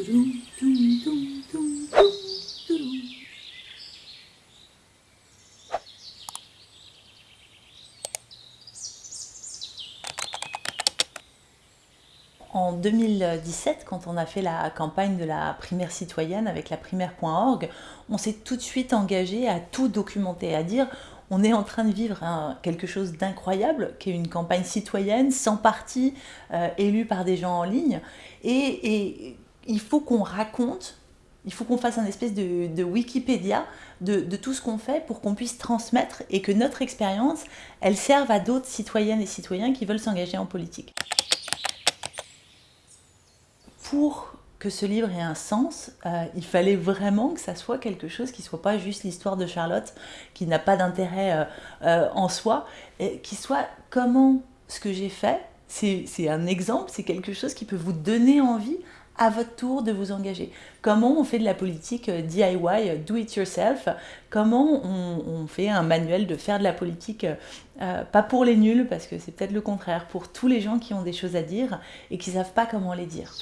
En 2017, quand on a fait la campagne de la primaire citoyenne avec la primaire.org, on s'est tout de suite engagé à tout documenter, à dire on est en train de vivre quelque chose d'incroyable, qui est une campagne citoyenne, sans parti, euh, élue par des gens en ligne. Et, il faut qu'on raconte, il faut qu'on fasse un espèce de, Wikipédia de, tout ce qu'on fait pour qu'on puisse transmettre et que notre expérience, elle serve à d'autres citoyennes et citoyens qui veulent s'engager en politique. Pour que ce livre ait un sens, euh, il fallait vraiment que ça soit quelque chose qui soit pas juste l'histoire de Charlotte, qui n'a pas d'intérêt euh, euh, en soi, et qui soit comment ce que j'ai fait, c'est un exemple, c'est quelque chose qui peut vous donner envie à votre tour de vous engager. Comment on fait de la politique DIY, do it yourself, comment on, fait un manuel de faire de la politique, pas pour les nuls, parce que c'est peut-être le contraire, pour tous les gens qui ont des choses à dire et qui ne savent pas comment les dire?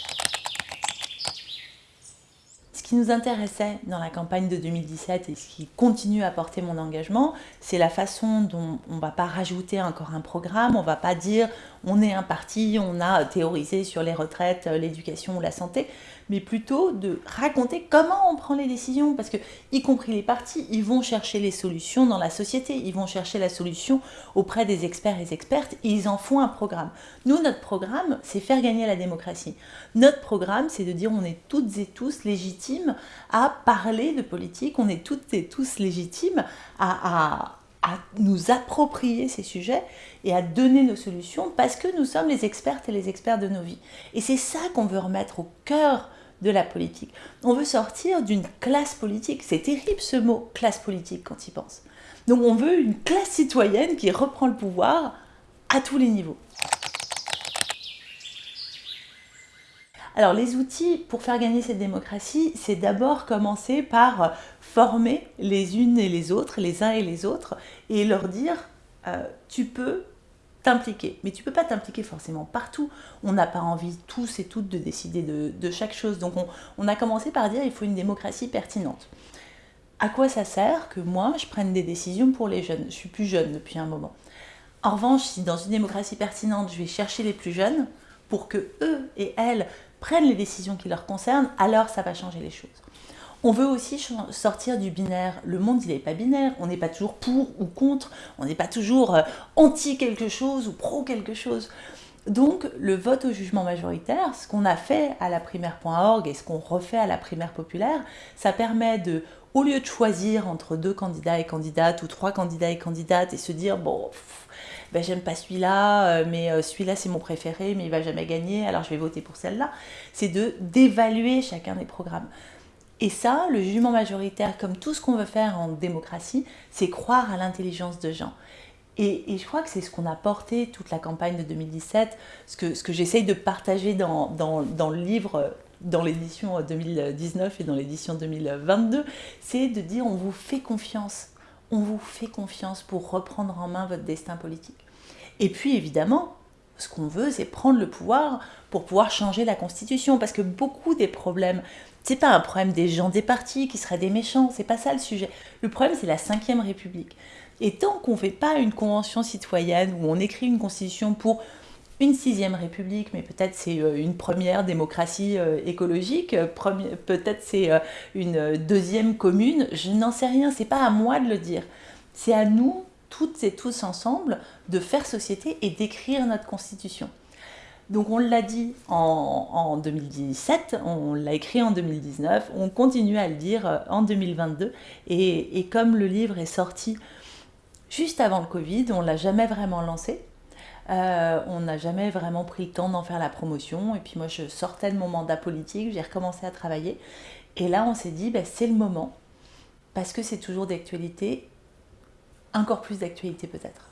Qui nous intéressait dans la campagne de 2017 et ce qui continue à porter mon engagement, c'est la façon dont on ne va pas rajouter encore un programme, on ne va pas dire on est un parti, on a théorisé sur les retraites, l'éducation ou la santé, mais plutôt de raconter comment on prend les décisions, parce que, y compris les partis, ils vont chercher les solutions dans la société, ils vont chercher la solution auprès des experts et des expertes, ils en font un programme. Nous, notre programme, c'est faire gagner la démocratie. Notre programme, c'est de dire on est toutes et tous légitimes à parler de politique, on est toutes et tous légitimes à, à nous approprier ces sujets et à donner nos solutions parce que nous sommes les expertes et les experts de nos vies. Et c'est ça qu'on veut remettre au cœur de la politique. On veut sortir d'une classe politique. C'est terrible ce mot, classe politique, quand il pense. Donc on veut une classe citoyenne qui reprend le pouvoir à tous les niveaux. Alors les outils pour faire gagner cette démocratie, c'est d'abord commencer par former les unes et les autres, les uns et les autres, et leur dire euh, tu peux Mais tu peux pas t'impliquer forcément partout. On n'a pas envie tous et toutes de décider de, chaque chose. Donc on, a commencé par dire il faut une démocratie pertinente. À quoi ça sert que moi je prenne des décisions pour les jeunes? Je suis plus jeune depuis un moment. En revanche, si dans une démocratie pertinente, je vais chercher les plus jeunes pour que eux et elles prennent les décisions qui leur concernent, alors ça va changer les choses. On veut aussi sortir du binaire. Le monde, il n'est pas binaire. On n'est pas toujours pour ou contre. On n'est pas toujours euh, anti quelque chose ou pro quelque chose. Donc, le vote au jugement majoritaire, ce qu'on a fait à la primaire.org et ce qu'on refait à la primaire populaire, ça permet de, au lieu de choisir entre deux candidats et candidates ou trois candidats et candidates et se dire, bon, ben, j'aime pas celui-là, euh, mais euh, celui-là c'est mon préféré, mais il va jamais gagner, alors je vais voter pour celle-là, c'est de d'évaluer chacun des programmes. Et ça, le jugement majoritaire, comme tout ce qu'on veut faire en démocratie, c'est croire à l'intelligence de gens. Et, je crois que c'est ce qu'on a porté toute la campagne de 2017, ce que, ce que j'essaye de partager dans, dans, dans le livre, dans l'édition 2019 et dans l'édition 2022, c'est de dire on vous fait confiance, on vous fait confiance pour reprendre en main votre destin politique. Et puis évidemment, ce qu'on veut, c'est prendre le pouvoir pour pouvoir changer la Constitution, parce que beaucoup des problèmes, c'est pas un problème des gens des partis qui seraient des méchants, c'est pas ça le sujet. Le problème, c'est la Ve République. Et tant qu'on ne fait pas une convention citoyenne où on écrit une constitution pour une sixième république, mais peut-être c'est euh, une première démocratie euh, écologique, euh, peut-être c'est une deuxième commune, je n'en sais rien, c'est pas à moi de le dire. C'est à nous toutes et tous ensemble de faire société et d'écrire notre constitution. Donc on l'a dit en, 2017, on l'a écrit en 2019, on continue à le dire euh, en 2022. Et, comme le livre est sorti juste avant le Covid, on ne l'a jamais vraiment lancé. Euh, on n'a jamais vraiment pris le temps d'en faire la promotion. Et puis moi, je sortais de mon mandat politique, j'ai recommencé à travailler. Et là, on s'est dit, ben, c'est le moment, parce que c'est toujours d'actualité encore plus d'actualité peut-être.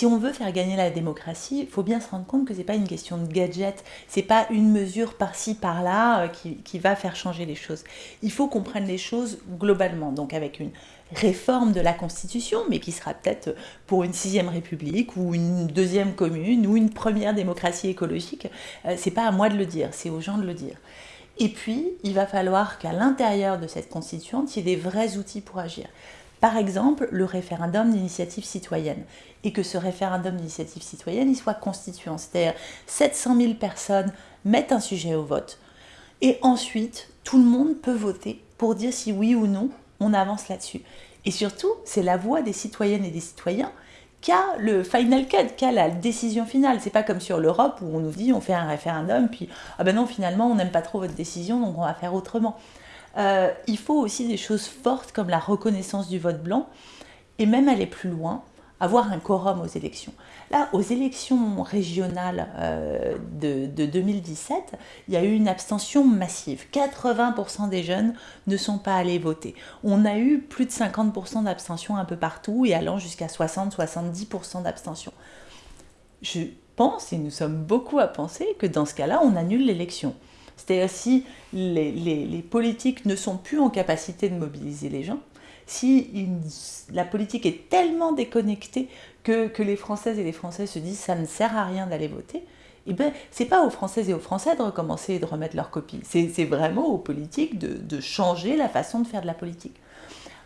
si on veut faire gagner la démocratie, il faut bien se rendre compte que ce n'est pas une question de gadget, c'est pas une mesure par-ci, par-là euh, qui, qui, va faire changer les choses. Il faut qu'on prenne les choses globalement, donc avec une réforme de la Constitution, mais qui sera peut-être pour une sixième république ou une deuxième commune ou une première démocratie écologique. Euh, c'est pas à moi de le dire, c'est aux gens de le dire. Et puis, il va falloir qu'à l'intérieur de cette constituante, il y ait des vrais outils pour agir. Par exemple, le référendum d'initiative citoyenne. Et que ce référendum d'initiative citoyenne, il soit constituant. C'est-à-dire 700 000 personnes mettent un sujet au vote. Et ensuite, tout le monde peut voter pour dire si oui ou non on avance là-dessus. Et surtout, c'est la voix des citoyennes et des citoyens qu'a le final cut, qu'a la décision finale. C'est pas comme sur l'Europe où on nous dit on fait un référendum, puis ah ben non, finalement on n'aime pas trop votre décision, donc on va faire autrement. Euh, il faut aussi des choses fortes comme la reconnaissance du vote blanc, et même aller plus loin, avoir un quorum aux élections. Là, aux élections régionales euh, de, 2017, il y a eu une abstention massive. 80% des jeunes ne sont pas allés voter. On a eu plus de 50% d'abstention un peu partout et allant jusqu'à 60-70% d'abstention. Je pense, et nous sommes beaucoup à penser, que dans ce cas-là, on annule l'élection. C'est-à-dire si les, politiques ne sont plus en capacité de mobiliser les gens, si la politique est tellement déconnectée que, les Françaises et les Français se disent ça ne sert à rien d'aller voter, eh ben, c'est pas aux Françaises et aux Français de recommencer et de remettre leur copie. C'est vraiment aux politiques de changer la façon de faire de la politique.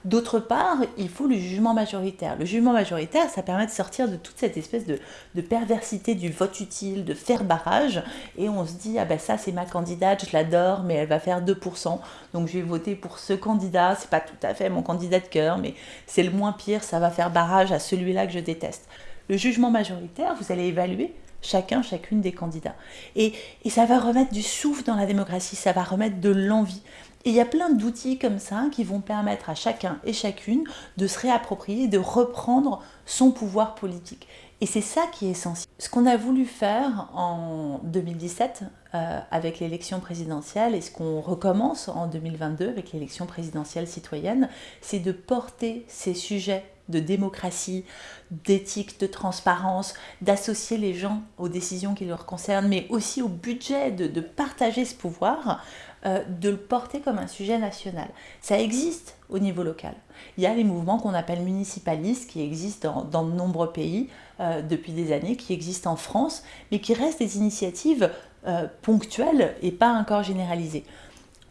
D'autre part, il faut le jugement majoritaire. Le jugement majoritaire, ça permet de sortir de toute cette espèce de, perversité du vote utile, de faire barrage, et on se dit, ah ben ça c'est ma candidate, je l'adore, mais elle va faire 2%, donc je vais voter pour ce candidat, c'est pas tout à fait mon candidat de cœur, mais c'est le moins pire, ça va faire barrage à celui-là que je déteste. Le jugement majoritaire, vous allez évaluer chacun, chacune des candidats. Et, et, ça va remettre du souffle dans la démocratie, ça va remettre de l'envie. Et il y a plein d'outils comme ça qui vont permettre à chacun et chacune de se réapproprier, de reprendre son pouvoir politique. Et c'est ça qui est essentiel. Ce qu'on a voulu faire en 2017 euh, avec l'élection présidentielle et ce qu'on recommence en 2022 avec l'élection présidentielle citoyenne, c'est de porter ces sujets de démocratie, d'éthique, de transparence, d'associer les gens aux décisions qui leur concernent, mais aussi au budget, de partager ce pouvoir euh, de le porter comme un sujet national. Ça existe au niveau local. Il y a les mouvements qu'on appelle municipalistes qui existent dans, de nombreux pays euh, depuis des années, qui existent en France, mais qui restent des initiatives euh, ponctuelles et pas encore généralisées.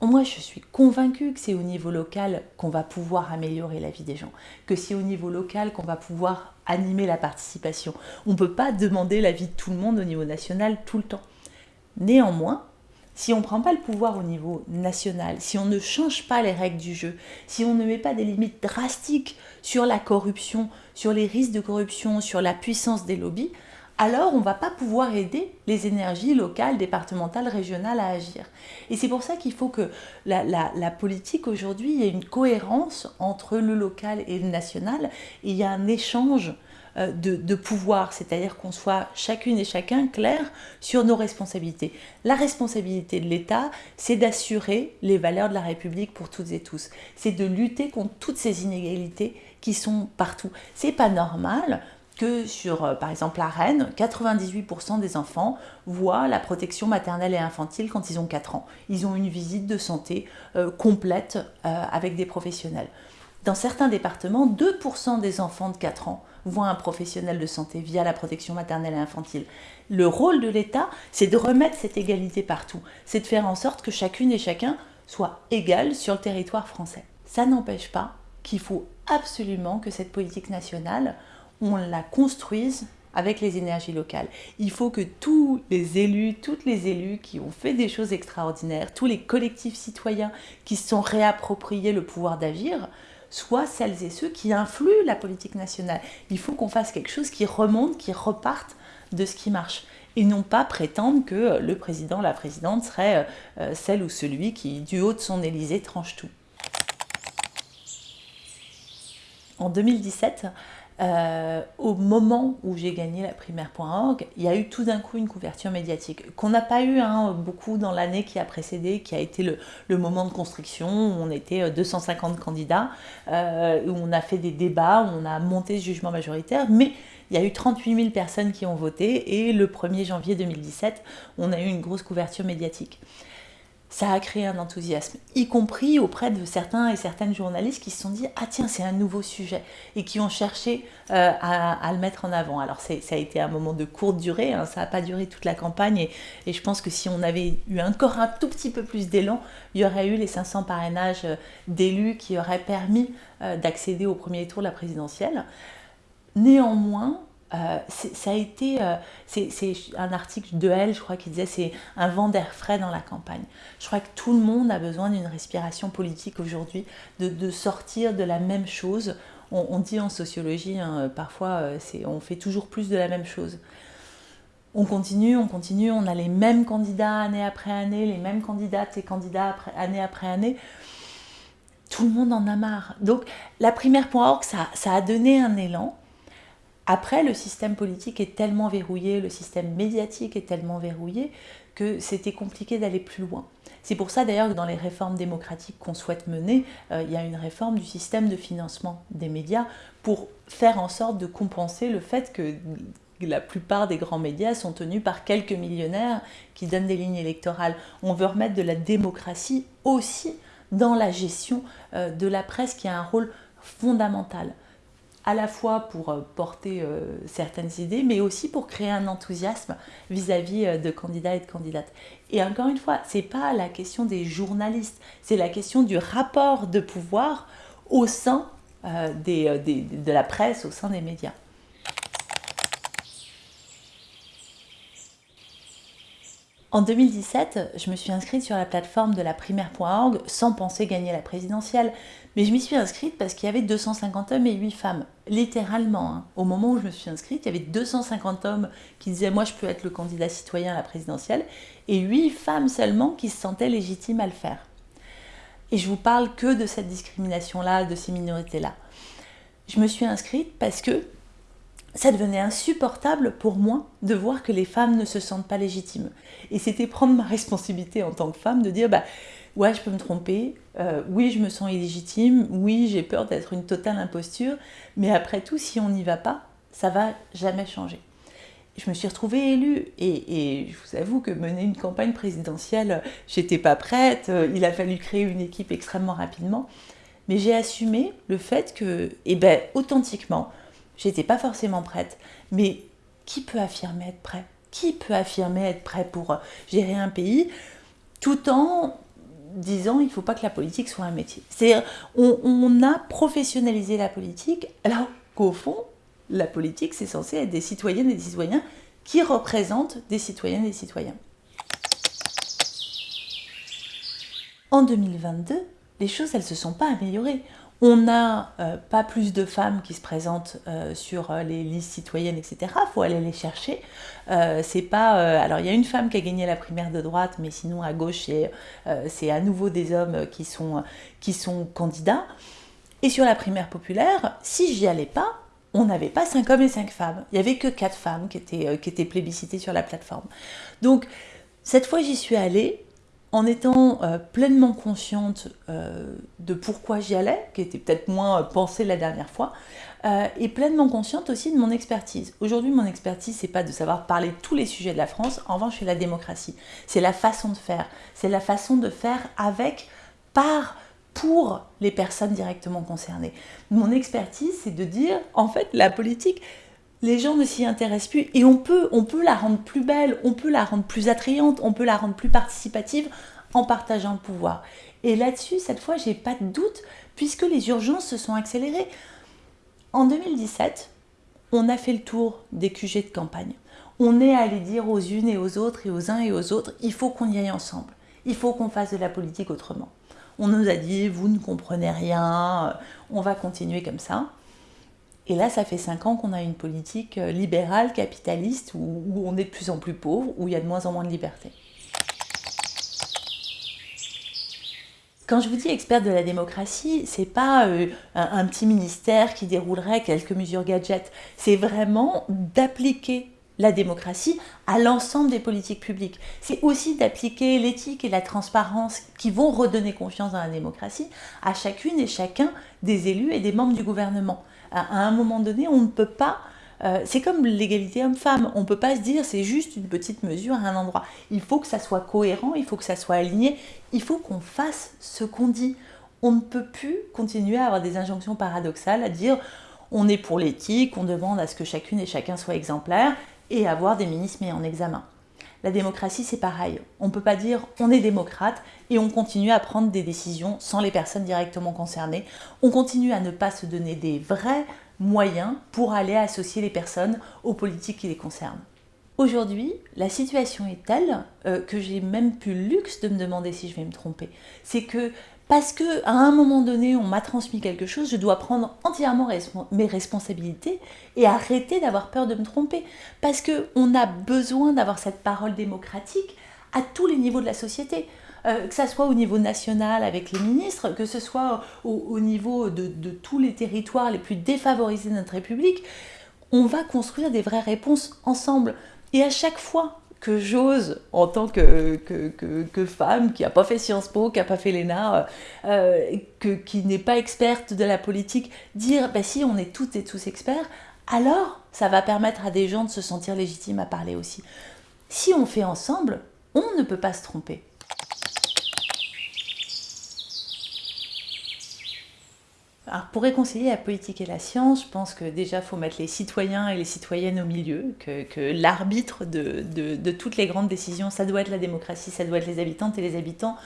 Moi, je suis convaincue que c'est au niveau local qu'on va pouvoir améliorer la vie des gens, que c'est au niveau local qu'on va pouvoir animer la participation. On ne peut pas demander la vie de tout le monde au niveau national tout le temps. Néanmoins, si on ne prend pas le pouvoir au niveau national, si on ne change pas les règles du jeu, si on ne met pas des limites drastiques sur la corruption, sur les risques de corruption, sur la puissance des lobbies, alors on ne va pas pouvoir aider les énergies locales, départementales, régionales à agir. Et c'est pour ça qu'il faut que la, politique aujourd'hui, ait une cohérence entre le local et le national, il y a un échange euh, de, pouvoir, c'est-à-dire qu'on soit chacune et chacun clair sur nos responsabilités. La responsabilité de l'État, c'est d'assurer les valeurs de la République pour toutes et tous. C'est de lutter contre toutes ces inégalités qui sont partout. C'est pas normal que sur, euh, par exemple, la Rennes, 98% des enfants voient la protection maternelle et infantile quand ils ont 4 ans. Ils ont une visite de santé euh, complète avec des professionnels. Dans certains départements, 2% des enfants de 4 ans voient un professionnel de santé via la protection maternelle et infantile. Le rôle de l'État, c'est de remettre cette égalité partout. C'est de faire en sorte que chacune et chacun soit égal sur le territoire français. Ça n'empêche pas qu'il faut absolument que cette politique nationale, on la construise avec les énergies locales. Il faut que tous les élus, toutes les élus qui ont fait des choses extraordinaires, tous les collectifs citoyens qui se sont réappropriés le pouvoir d'agir, soit celles et ceux qui influent la politique nationale. Il faut qu'on fasse quelque chose qui remonte, qui reparte de ce qui marche. Et non pas prétendre que le président, la présidente serait euh, celle ou celui qui, du haut de son Élysée, tranche tout. En 2017, euh, au moment où j'ai gagné la primaire.org, il y a eu tout d'un coup une couverture médiatique qu'on n'a pas eu hein, beaucoup dans l'année qui a précédé, qui a été le, moment de construction où on était 250 euh, candidats, euh, où on a fait des débats, où on a monté ce jugement majoritaire, mais Il y a eu 38 000 personnes qui ont voté et le 1er janvier 2017, on a eu une grosse couverture médiatique ça a créé un enthousiasme, y compris auprès de certains et certaines journalistes qui se sont dit « Ah tiens, c'est un nouveau sujet » et qui ont cherché euh, à, le mettre en avant. Alors ça a été un moment de courte durée, hein, ça n'a pas duré toute la campagne et, je pense que si on avait eu encore un tout petit peu plus d'élan, il y aurait eu les 500 parrainages euh, d'élus qui auraient permis euh, d'accéder au premier tour de la présidentielle. Néanmoins, euh, ça a été, euh, c'est un article de Elle, je crois, qui disait c'est un vent d'air frais dans la campagne. Je crois que tout le monde a besoin d'une respiration politique aujourd'hui, de, sortir de la même chose. On, dit en sociologie, hein, parfois, euh, on fait toujours plus de la même chose. On continue, on continue, on a les mêmes candidats année après année, les mêmes candidates et candidats année après année. Tout le monde en a marre. Donc, la primaire.org, ça, ça a donné un élan après, le système politique est tellement verrouillé, le système médiatique est tellement verrouillé que c'était compliqué d'aller plus loin. C'est pour ça d'ailleurs que dans les réformes démocratiques qu'on souhaite mener, euh, il y a une réforme du système de financement des médias pour faire en sorte de compenser le fait que la plupart des grands médias sont tenus par quelques millionnaires qui donnent des lignes électorales. On veut remettre de la démocratie aussi dans la gestion euh, de la presse qui a un rôle fondamental à la fois pour euh, porter euh, certaines idées, mais aussi pour créer un enthousiasme vis-à-vis euh, de candidats et de candidates. Et encore une fois, ce n'est pas la question des journalistes, c'est la question du rapport de pouvoir au sein de la presse, au sein des médias. En 2017, je me suis inscrite sur la plateforme de la primaire.org sans penser gagner la présidentielle. Mais je m'y suis inscrite parce qu'il y avait 250 hommes et 8 femmes. Littéralement, hein. au moment où je me suis inscrite, il y avait 250 hommes qui disaient « moi je peux être le candidat citoyen à la présidentielle » et 8 femmes seulement qui se sentaient légitimes à le faire. Et je vous parle que de cette discrimination-là, de ces minorités-là. Je me suis inscrite parce que ça devenait insupportable pour moi de voir que les femmes ne se sentent pas légitimes. Et c'était prendre ma responsabilité en tant que femme de dire bah, ouais, je peux me tromper, euh, oui, je me sens illégitime, oui, j'ai peur d'être une totale imposture, mais après tout, si on n'y va pas, ça va jamais changer. Je me suis retrouvée élue. Et, je vous avoue que mener une campagne présidentielle, j'étais pas prête, euh, il a fallu créer une équipe extrêmement rapidement, mais j'ai assumé le fait que, eh ben, authentiquement, J'étais pas forcément prête, mais qui peut affirmer être prêt? Qui peut affirmer être prêt pour gérer un pays tout en disant il ne faut pas que la politique soit un métier. C'est on, on a professionnalisé la politique alors qu'au fond, la politique, c'est censé être des citoyennes et des citoyens qui représentent des citoyennes et des citoyens. En 2022, les choses, elles ne se sont pas améliorées. On n'a euh, pas plus de femmes qui se présentent euh, sur euh, les listes citoyennes, etc. Il faut aller les chercher. c'est pas. alors, il y a une femme qui a gagné la primaire de droite, mais sinon à gauche, c'est à nouveau des hommes qui sont, candidats. Et sur la primaire populaire, si j'y allais pas, on n'avait pas 5 hommes et 5 femmes. Il n'y avait que 4 femmes qui étaient, qui étaient plébiscitées sur la plateforme. Donc, cette fois, j'y suis allée en étant euh, pleinement consciente euh, de pourquoi j'y allais, qui était peut-être moins euh, pensée la dernière fois, et pleinement consciente aussi de mon expertise. Aujourd'hui, mon expertise, c'est pas de savoir parler tous les sujets de la France, en revanche, c'est la démocratie. C'est la façon de faire. C'est la façon de faire avec, par, pour les personnes directement concernées. Mon expertise, c'est de dire, en fait, la politique, les gens ne s'y intéressent plus et on peut, on peut la rendre plus belle, on peut la rendre plus attrayante, on peut la rendre plus participative en partageant le pouvoir. Et là-dessus, cette fois, j'ai pas de doute puisque les urgences se sont accélérées. En 2017, on a fait le tour des QG de campagne. On est allé dire aux unes et aux autres et aux uns et aux autres, il faut qu'on y aille ensemble. Il faut qu'on fasse de la politique autrement. On nous a dit, vous ne comprenez rien, on va continuer comme ça. Et là, ça fait cinq ans qu'on a une politique euh, libérale, capitaliste, où, on est de plus en plus pauvre, où il y a de moins en moins de liberté. Quand je vous dis expert de la démocratie, c'est pas euh, un, petit ministère qui déroulerait quelques mesures gadgets. C'est vraiment d'appliquer la démocratie à l'ensemble des politiques publiques. C'est aussi d'appliquer l'éthique et la transparence qui vont redonner confiance dans la démocratie à chacune et chacun des élus et des membres du gouvernement à un moment donné, on ne peut pas Euh, c'est comme l'égalité homme-femme. On ne peut pas se dire c'est juste une petite mesure à un endroit. Il faut que ça soit cohérent, il faut que ça soit aligné, il faut qu'on fasse ce qu'on dit. On ne peut plus continuer à avoir des injonctions paradoxales, à dire on est pour l'éthique, on demande à ce que chacune et chacun soit exemplaire et avoir des ministres mis en examen. La démocratie, c'est pareil. On ne peut pas dire on est démocrate et on continue à prendre des décisions sans les personnes directement concernées. On continue à ne pas se donner des vrais moyens pour aller associer les personnes aux politiques qui les concernent. Aujourd'hui, la situation est telle euh, que j'ai même plus le luxe de me demander si je vais me tromper. C'est que parce que à un moment donné, on m'a transmis quelque chose, je dois prendre entièrement mes responsabilités et arrêter d'avoir peur de me tromper. Parce qu'on a besoin d'avoir cette parole démocratique à tous les niveaux de la société. Euh, que ce soit au niveau national avec les ministres, que ce soit au, niveau de, tous les territoires les plus défavorisés de notre République, on va construire des vraies réponses ensemble. Et à chaque fois que j'ose, en tant que, femme qui n'a pas fait Sciences Po, qui n'a pas fait l'ENA, euh, qui n'est pas experte de la politique, dire bah, si on est toutes et tous experts, alors ça va permettre à des gens de se sentir légitimes à parler aussi. Si on fait ensemble, on ne peut pas se tromper. Alors pour réconcilier la politique et la science, je pense que déjà il faut mettre les citoyens et les citoyennes au milieu, que, l'arbitre de, toutes les grandes décisions, ça doit être la démocratie, ça doit être les habitantes et les habitants,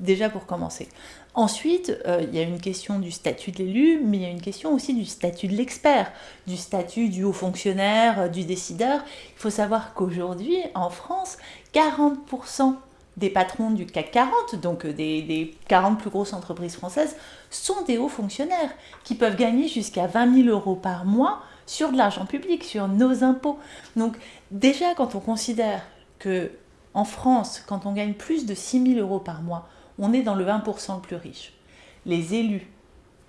déjà pour commencer. Ensuite, euh, il y a une question du statut de l'élu, mais il y a une question aussi du statut de l'expert, du statut du haut fonctionnaire, du décideur. Il faut savoir qu'aujourd'hui, en France, 40% des patrons du CAC 40, donc euh, des, 40 plus grosses entreprises françaises, sont des hauts fonctionnaires qui peuvent gagner jusqu'à 20 000 euros par mois sur de l'argent public, sur nos impôts. Donc déjà, quand on considère que en France, quand on gagne plus de 6 000 euros par mois, on est dans le 1% le plus riche. Les élus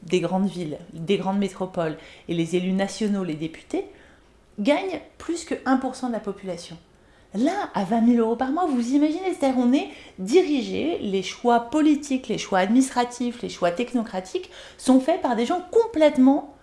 des grandes villes, des grandes métropoles et les élus nationaux, les députés, gagnent plus que 1% de la population. Là, à 20 000 euros par mois, vous imaginez, c'est-à-dire on est dirigé, les choix politiques, les choix administratifs, les choix technocratiques sont faits par des gens complètement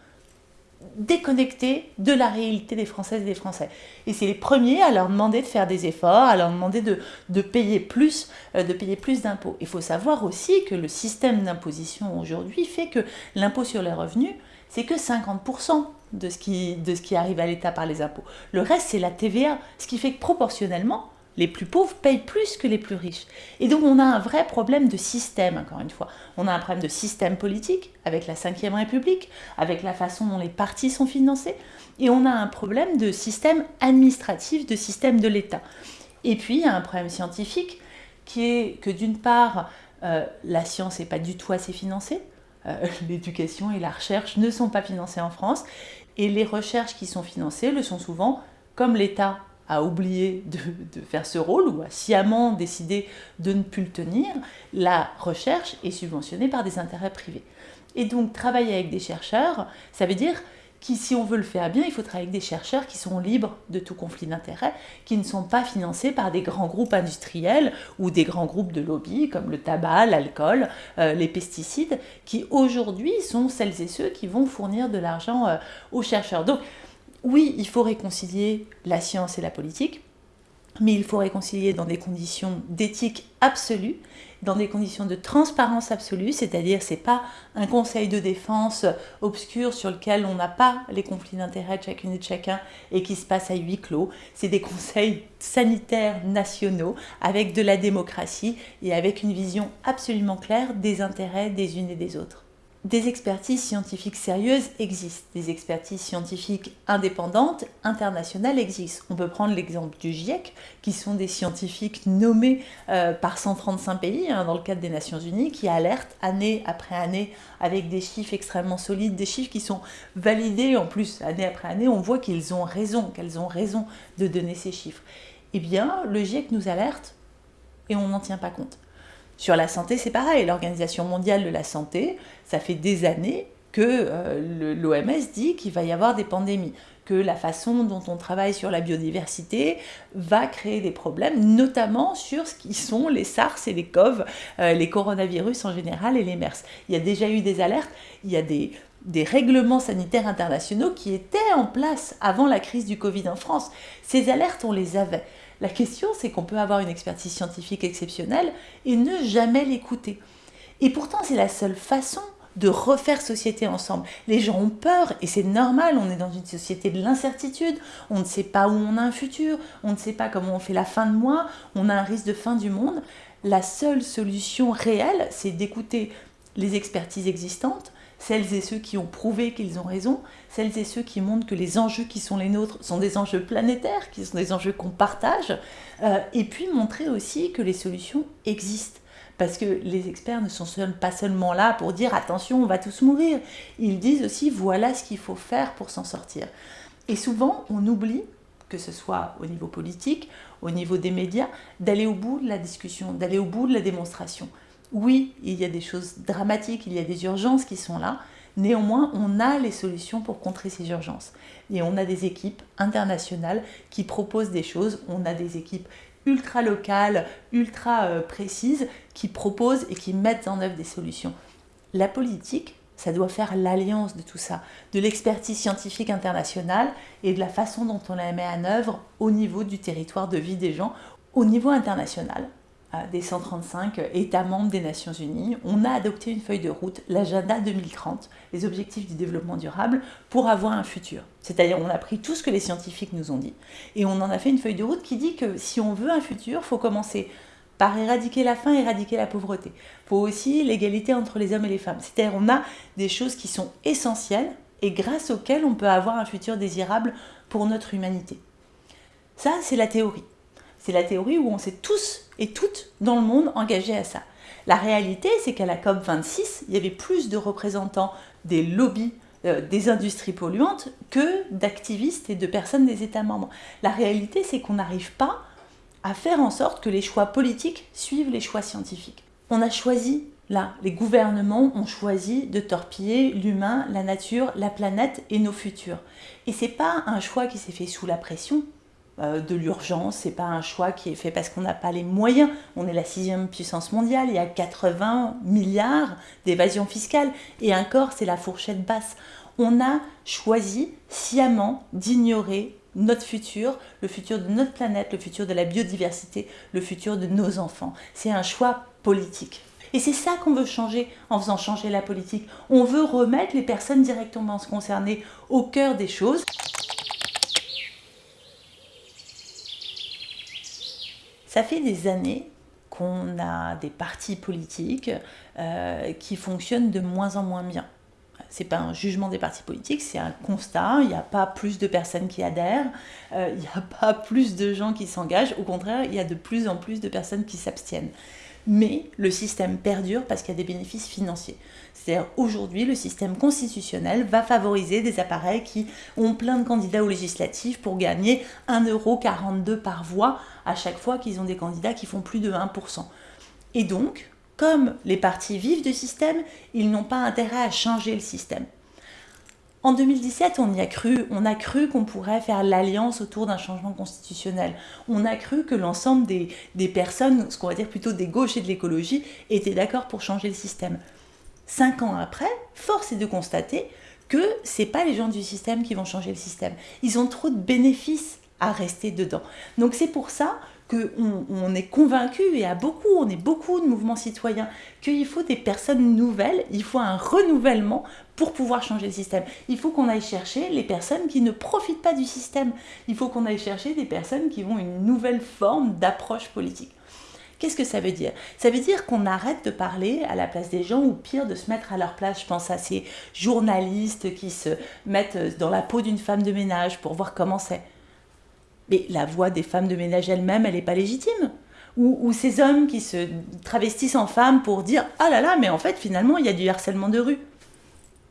déconnectés de la réalité des Françaises et des Français. Et c'est les premiers à leur demander de faire des efforts, à leur demander de, payer plus, euh, de payer plus d'impôts. Il faut savoir aussi que le système d'imposition aujourd'hui fait que l'impôt sur les revenus, c'est que 50% de ce, qui, arrive à l'État par les impôts. Le reste, c'est la TVA, ce qui fait que proportionnellement, les plus pauvres payent plus que les plus riches. Et donc on a un vrai problème de système, encore une fois. On a un problème de système politique avec la Ve République, avec la façon dont les partis sont financés, et on a un problème de système administratif, de système de l'État. Et puis il y a un problème scientifique qui est que d'une part, euh, la science n'est pas du tout assez financée, euh, l'éducation et la recherche ne sont pas financées en France. Et les recherches qui sont financées le sont souvent, comme l'État a oublié de, faire ce rôle ou a sciemment décidé de ne plus le tenir, la recherche est subventionnée par des intérêts privés. Et donc travailler avec des chercheurs, ça veut dire si on veut le faire bien, il faut travailler avec des chercheurs qui sont libres de tout conflit d'intérêts, qui ne sont pas financés par des grands groupes industriels ou des grands groupes de lobby comme le tabac, l'alcool, euh, les pesticides, qui aujourd'hui sont celles et ceux qui vont fournir de l'argent euh, aux chercheurs. Donc oui, il faut réconcilier la science et la politique, mais il faut réconcilier dans des conditions d'éthique absolue, dans des conditions de transparence absolue, c'est-à-dire c'est pas un conseil de défense obscur sur lequel on n'a pas les conflits d'intérêts de chacune et de chacun et qui se passe à huis clos, c'est des conseils sanitaires nationaux avec de la démocratie et avec une vision absolument claire des intérêts des unes et des autres des expertises scientifiques sérieuses existent, des expertises scientifiques indépendantes, internationales existent. On peut prendre l'exemple du GIEC, qui sont des scientifiques nommés euh, par 135 pays hein, dans le cadre des Nations Unies, qui alertent année après année avec des chiffres extrêmement solides, des chiffres qui sont validés en plus année après année. On voit qu'ils ont raison, qu'elles ont raison de donner ces chiffres. Eh bien, le GIEC nous alerte et on n'en tient pas compte. Sur la santé, c'est pareil. L'Organisation mondiale de la santé, ça fait des années que euh, l'OMS dit qu'il va y avoir des pandémies, que la façon dont on travaille sur la biodiversité va créer des problèmes, notamment sur ce qui sont les SARS et les CoV, euh, les coronavirus en général et les MERS. Il y a déjà eu des alertes, il y a des des règlements sanitaires internationaux qui étaient en place avant la crise du Covid en France. Ces alertes, on les avait. La question, c'est qu'on peut avoir une expertise scientifique exceptionnelle et ne jamais l'écouter. Et pourtant, c'est la seule façon de refaire société ensemble. Les gens ont peur et c'est normal, on est dans une société de l'incertitude, on ne sait pas où on a un futur, on ne sait pas comment on fait la fin de mois, on a un risque de fin du monde. La seule solution réelle, c'est d'écouter les expertises existantes, celles et ceux qui ont prouvé qu'ils ont raison, celles et ceux qui montrent que les enjeux qui sont les nôtres sont des enjeux planétaires, qui sont des enjeux qu'on partage, euh, et puis montrer aussi que les solutions existent. Parce que les experts ne sont pas seulement là pour dire attention, on va tous mourir. Ils disent aussi voilà ce qu'il faut faire pour s'en sortir. Et souvent, on oublie, que ce soit au niveau politique, au niveau des médias, d'aller au bout de la discussion, d'aller au bout de la démonstration. Oui, il y a des choses dramatiques, il y a des urgences qui sont là. Néanmoins, on a les solutions pour contrer ces urgences. Et on a des équipes internationales qui proposent des choses. On a des équipes ultra locales, ultra euh, précises, qui proposent et qui mettent en œuvre des solutions. La politique, ça doit faire l'alliance de tout ça, de l'expertise scientifique internationale et de la façon dont on la met en œuvre au niveau du territoire de vie des gens, au niveau international des 135 États membres des Nations Unies, on a adopté une feuille de route, l'agenda 2030, les objectifs du développement durable, pour avoir un futur. C'est-à-dire on a pris tout ce que les scientifiques nous ont dit et on en a fait une feuille de route qui dit que si on veut un futur, il faut commencer par éradiquer la faim, éradiquer la pauvreté. Il faut aussi l'égalité entre les hommes et les femmes. C'est-à-dire on a des choses qui sont essentielles et grâce auxquelles on peut avoir un futur désirable pour notre humanité. Ça, c'est la théorie. C'est la théorie où on s'est tous et toutes dans le monde engagés à ça. La réalité, c'est qu'à la COP26, il y avait plus de représentants des lobbies euh, des industries polluantes que d'activistes et de personnes des États membres. La réalité, c'est qu'on n'arrive pas à faire en sorte que les choix politiques suivent les choix scientifiques. On a choisi, là, les gouvernements ont choisi de torpiller l'humain, la nature, la planète et nos futurs. Et c'est pas un choix qui s'est fait sous la pression, de l'urgence, c'est pas un choix qui est fait parce qu'on n'a pas les moyens. On est la sixième puissance mondiale, il y a 80 milliards d'évasion fiscale et encore c'est la fourchette basse. On a choisi sciemment d'ignorer notre futur, le futur de notre planète, le futur de la biodiversité, le futur de nos enfants. C'est un choix politique. Et c'est ça qu'on veut changer en faisant changer la politique. On veut remettre les personnes directement concernées au cœur des choses. Ça fait des années qu'on a des partis politiques euh, qui fonctionnent de moins en moins bien. C'est pas un jugement des partis politiques, c'est un constat. Il n'y a pas plus de personnes qui adhèrent, euh, il n'y a pas plus de gens qui s'engagent. Au contraire, il y a de plus en plus de personnes qui s'abstiennent mais le système perdure parce qu'il y a des bénéfices financiers. C'est-à-dire aujourd'hui, le système constitutionnel va favoriser des appareils qui ont plein de candidats aux législatives pour gagner 1,42€ par voix à chaque fois qu'ils ont des candidats qui font plus de 1%. Et donc, comme les partis vivent du système, ils n'ont pas intérêt à changer le système. En 2017, on y a cru, on a cru qu'on pourrait faire l'alliance autour d'un changement constitutionnel. On a cru que l'ensemble des, des, personnes, ce qu'on va dire plutôt des gauches et de l'écologie, étaient d'accord pour changer le système. Cinq ans après, force est de constater que ce n'est pas les gens du système qui vont changer le système. Ils ont trop de bénéfices à rester dedans. Donc c'est pour ça qu'on on est convaincu, et à beaucoup, on est beaucoup de mouvements citoyens, qu'il faut des personnes nouvelles, il faut un renouvellement pour pouvoir changer le système. Il faut qu'on aille chercher les personnes qui ne profitent pas du système. Il faut qu'on aille chercher des personnes qui ont une nouvelle forme d'approche politique. Qu'est-ce que ça veut dire? Ça veut dire qu'on arrête de parler à la place des gens ou pire de se mettre à leur place. Je pense à ces journalistes qui se mettent dans la peau d'une femme de ménage pour voir comment c'est. Mais la voix des femmes de ménage elles-mêmes, elle n'est pas légitime. Ou, ces hommes qui se travestissent en femmes pour dire Ah là là, mais en fait, finalement, il y a du harcèlement de rue.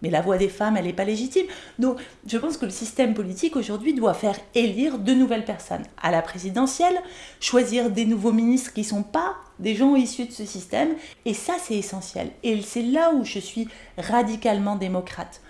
Mais la voix des femmes, elle n'est pas légitime. Donc, je pense que le système politique aujourd'hui doit faire élire de nouvelles personnes à la présidentielle, choisir des nouveaux ministres qui ne sont pas des gens issus de ce système. Et ça, c'est essentiel. Et c'est là où je suis radicalement démocrate.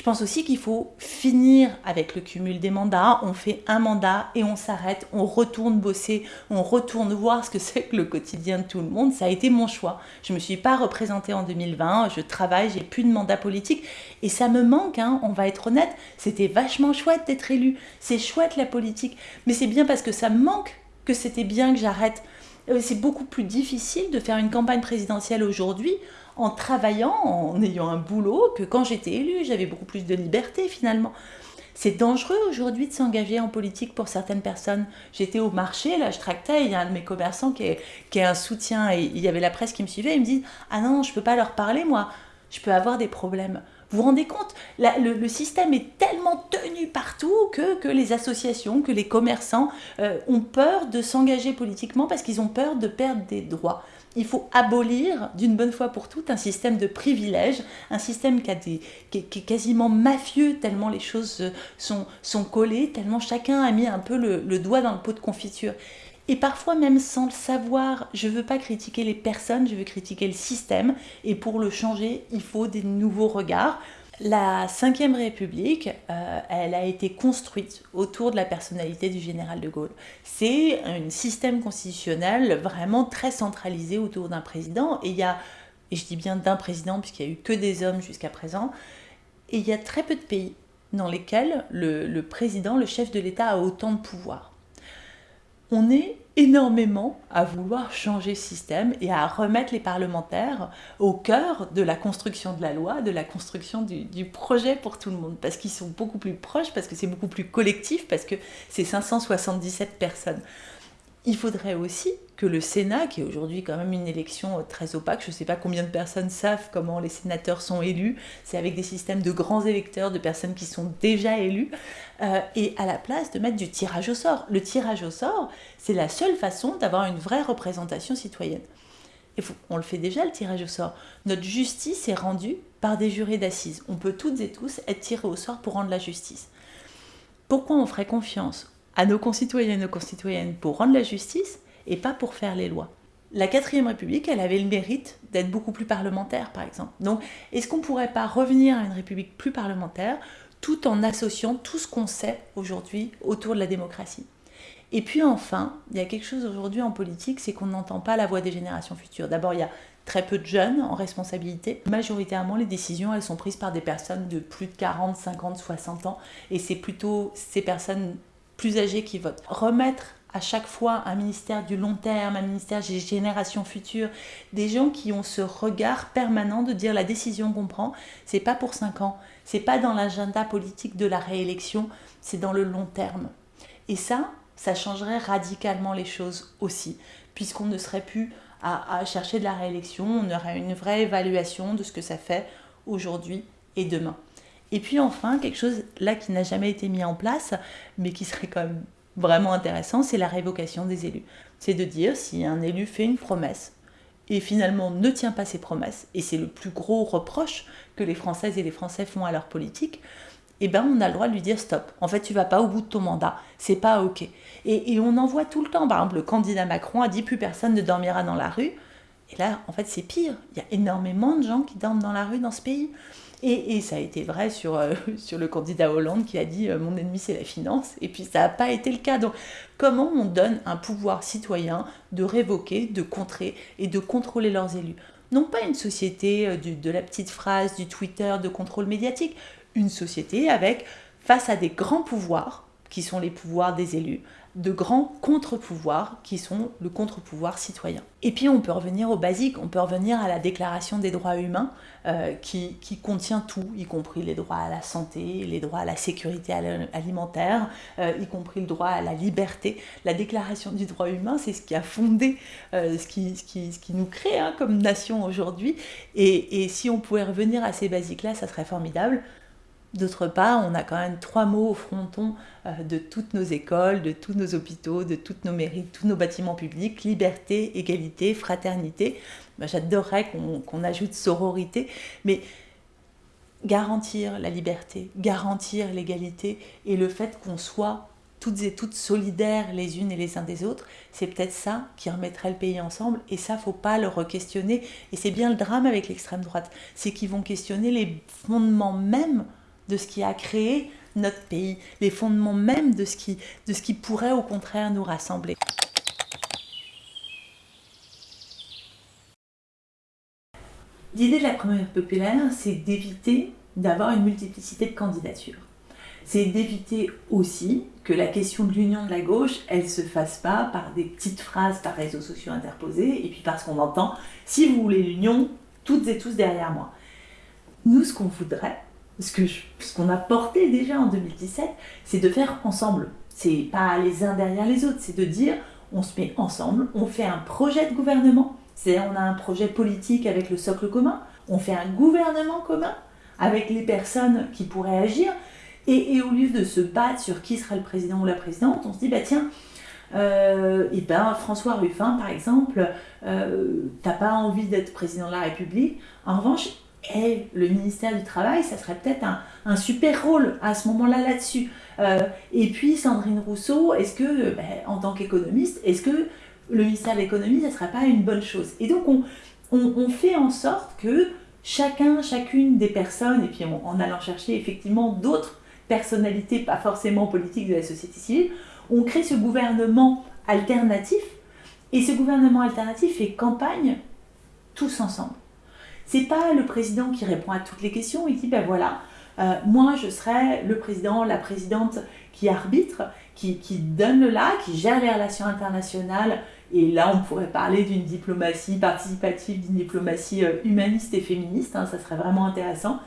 Je pense aussi qu'il faut finir avec le cumul des mandats. On fait un mandat et on s'arrête, on retourne bosser, on retourne voir ce que c'est que le quotidien de tout le monde. Ça a été mon choix. Je ne me suis pas représentée en 2020, je travaille, j'ai plus de mandat politique et ça me manque, hein, on va être honnête. C'était vachement chouette d'être élu, c'est chouette la politique, mais c'est bien parce que ça me manque que c'était bien que j'arrête. Euh, c'est beaucoup plus difficile de faire une campagne présidentielle aujourd'hui en travaillant, en ayant un boulot, que quand j'étais élue, j'avais beaucoup plus de liberté finalement. C'est dangereux aujourd'hui de s'engager en politique pour certaines personnes. J'étais au marché, là je tractais, il y a un de mes commerçants qui est, un soutien, et il y avait la presse qui me suivait, il me dit « Ah non, je ne peux pas leur parler moi, je peux avoir des problèmes ». Vous rendez compte le, système est tellement tenu partout que, que les associations, que les commerçants euh, ont peur de s'engager politiquement parce qu'ils ont peur de perdre des droits il faut abolir d'une bonne fois pour toutes un système de privilèges, un système qui, est, quasiment mafieux tellement les choses sont, sont collées, tellement chacun a mis un peu le, doigt dans le pot de confiture. Et parfois même sans le savoir, je ne veux pas critiquer les personnes, je veux critiquer le système. Et pour le changer, il faut des nouveaux regards. La Ve République, euh, elle a été construite autour de la personnalité du général de Gaulle. C'est un système constitutionnel vraiment très centralisé autour d'un président. Et il y a, et je dis bien d'un président puisqu'il n'y a eu que des hommes jusqu'à présent, et il y a très peu de pays dans lesquels le président, le chef de l'État a autant de pouvoir. On est énormément à vouloir changer ce système et à remettre les parlementaires au cœur de la construction de la loi, de la construction du, du projet pour tout le monde, parce qu'ils sont beaucoup plus proches, parce que c'est beaucoup plus collectif, parce que c'est 577 personnes. Il faudrait aussi que le Sénat, qui est aujourd'hui quand même une élection très opaque, je ne sais pas combien de personnes savent comment les sénateurs sont élus, c'est avec des systèmes de grands électeurs, de personnes qui sont déjà élues, euh, et à la place de mettre du tirage au sort. Le tirage au sort, c'est la seule façon d'avoir une vraie représentation citoyenne. Et on le fait déjà, le tirage au sort. Notre justice est rendue par des jurés d'assises. On peut toutes et tous être tirés au sort pour rendre la justice. Pourquoi on ferait confiance à nos concitoyens et nos concitoyennes pour rendre la justice et pas pour faire les lois. La quatrième République, elle avait le mérite d'être beaucoup plus parlementaire, par exemple. Donc, est-ce qu'on ne pourrait pas revenir à une République plus parlementaire tout en associant tout ce qu'on sait aujourd'hui autour de la démocratie? Et puis enfin, il y a quelque chose aujourd'hui en politique, c'est qu'on n'entend pas la voix des générations futures. D'abord, il y a très peu de jeunes en responsabilité. Majoritairement, les décisions, elles sont prises par des personnes de plus de 40, 50, 60 ans. Et c'est plutôt ces personnes plus âgés qui votent. Remettre à chaque fois un ministère du long terme, un ministère des générations futures, des gens qui ont ce regard permanent de dire la décision qu'on prend, c'est pas pour 5 ans, c'est pas dans l'agenda politique de la réélection, c'est dans le long terme. Et ça, ça changerait radicalement les choses aussi, puisqu'on ne serait plus à, à chercher de la réélection, on aurait une vraie évaluation de ce que ça fait aujourd'hui et demain. Et puis enfin, quelque chose là qui n'a jamais été mis en place, mais qui serait quand même vraiment intéressant, c'est la révocation des élus. C'est de dire si un élu fait une promesse et finalement ne tient pas ses promesses, et c'est le plus gros reproche que les Françaises et les Français font à leur politique, eh ben on a le droit de lui dire stop. En fait, tu vas pas au bout de ton mandat, c'est pas ok. Et, et on en voit tout le temps. Par exemple, le candidat Macron a dit plus personne ne dormira dans la rue. Et là, en fait, c'est pire. Il y a énormément de gens qui dorment dans la rue dans ce pays. Et, ça a été vrai sur, euh, sur le candidat Hollande qui a dit euh, mon ennemi c'est la finance, et puis ça n'a pas été le cas. Donc comment on donne un pouvoir citoyen de révoquer, de contrer et de contrôler leurs élus? Non pas une société euh, de la petite phrase, du Twitter, de contrôle médiatique, une société avec, face à des grands pouvoirs, qui sont les pouvoirs des élus, de grands contre-pouvoirs qui sont le contre-pouvoir citoyen. Et puis on peut revenir au basique, on peut revenir à la déclaration des droits humains euh, qui, contient tout, y compris les droits à la santé, les droits à la sécurité alimentaire, euh, y compris le droit à la liberté. La déclaration du droit humain, c'est ce qui a fondé euh, ce, qui, ce, ce, qui, nous crée hein, comme nation aujourd'hui. Et, et si on pouvait revenir à ces basiques-là, ça serait formidable. D'autre part, on a quand même trois mots au fronton euh, de toutes nos écoles, de tous nos hôpitaux, de toutes nos mairies, de tous nos bâtiments publics, liberté, égalité, fraternité. J'adorerais qu'on ajoute sororité, mais garantir la liberté, garantir l'égalité et le fait qu'on soit toutes et toutes solidaires les unes et les uns des autres, c'est peut-être ça qui remettrait le pays ensemble et ça faut pas le re-questionner et c'est bien le drame avec l'extrême droite, c'est qu'ils vont questionner les fondements même de ce qui a créé notre pays, les fondements même de ce qui, de pourrait au contraire nous rassembler. L'idée de la première populaire, c'est d'éviter d'avoir une multiplicité de candidatures. C'est d'éviter aussi que la question de l'union de la gauche, elle se fasse pas par des petites phrases par réseaux sociaux interposés, et puis parce qu'on entend « si vous voulez l'union, toutes et tous derrière moi ». Nous, ce qu'on voudrait, ce qu'on ce a porté déjà en 2017, c'est de faire ensemble. C'est pas les uns derrière les autres, c'est de dire on se met ensemble, on fait un projet de gouvernement, c'est-à-dire on a un projet politique avec le socle commun, on fait un gouvernement commun avec les personnes qui pourraient agir, et, au lieu de se battre sur qui sera le président ou la présidente, on se dit, bah tiens, euh, et ben François Ruffin, par exemple, euh, t'as pas envie d'être président de la République. En revanche, et le ministère du Travail, ça serait peut-être un, super rôle à ce moment-là là-dessus. Euh, et puis Sandrine Rousseau, est-ce que, ben, en tant qu'économiste, est-ce que le ministère de l'économie, ça ne serait pas une bonne chose? Et donc on, on, fait en sorte que chacun, chacune des personnes, et puis en allant chercher effectivement d'autres personnalités, pas forcément politiques de la société civile, on crée ce gouvernement alternatif, et ce gouvernement alternatif fait campagne tous ensemble. C'est pas le président qui répond à toutes les questions, il dit ben voilà, euh, moi je serai le président, la présidente qui arbitre, qui, donne le là, qui gère les relations internationales, et là on pourrait parler d'une diplomatie participative, d'une diplomatie euh, humaniste et féministe, hein, ça serait vraiment intéressant,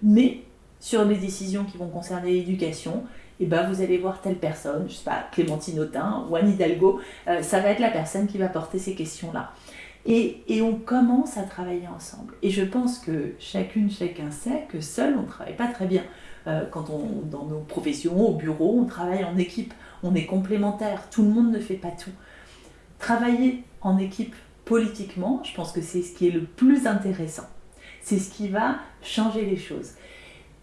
mais sur les décisions qui vont concerner l'éducation, eh ben vous allez voir telle personne, je sais pas, Clémentine Autain ou Hidalgo, euh, ça va être la personne qui va porter ces questions-là. Et, on commence à travailler ensemble. Et je pense que chacune, chacun sait que seul, on ne travaille pas très bien. Euh, quand on, dans nos professions, au bureau, on travaille en équipe, on est complémentaires, tout le monde ne fait pas tout. Travailler en équipe politiquement, je pense que c'est ce qui est le plus intéressant. C'est ce qui va changer les choses.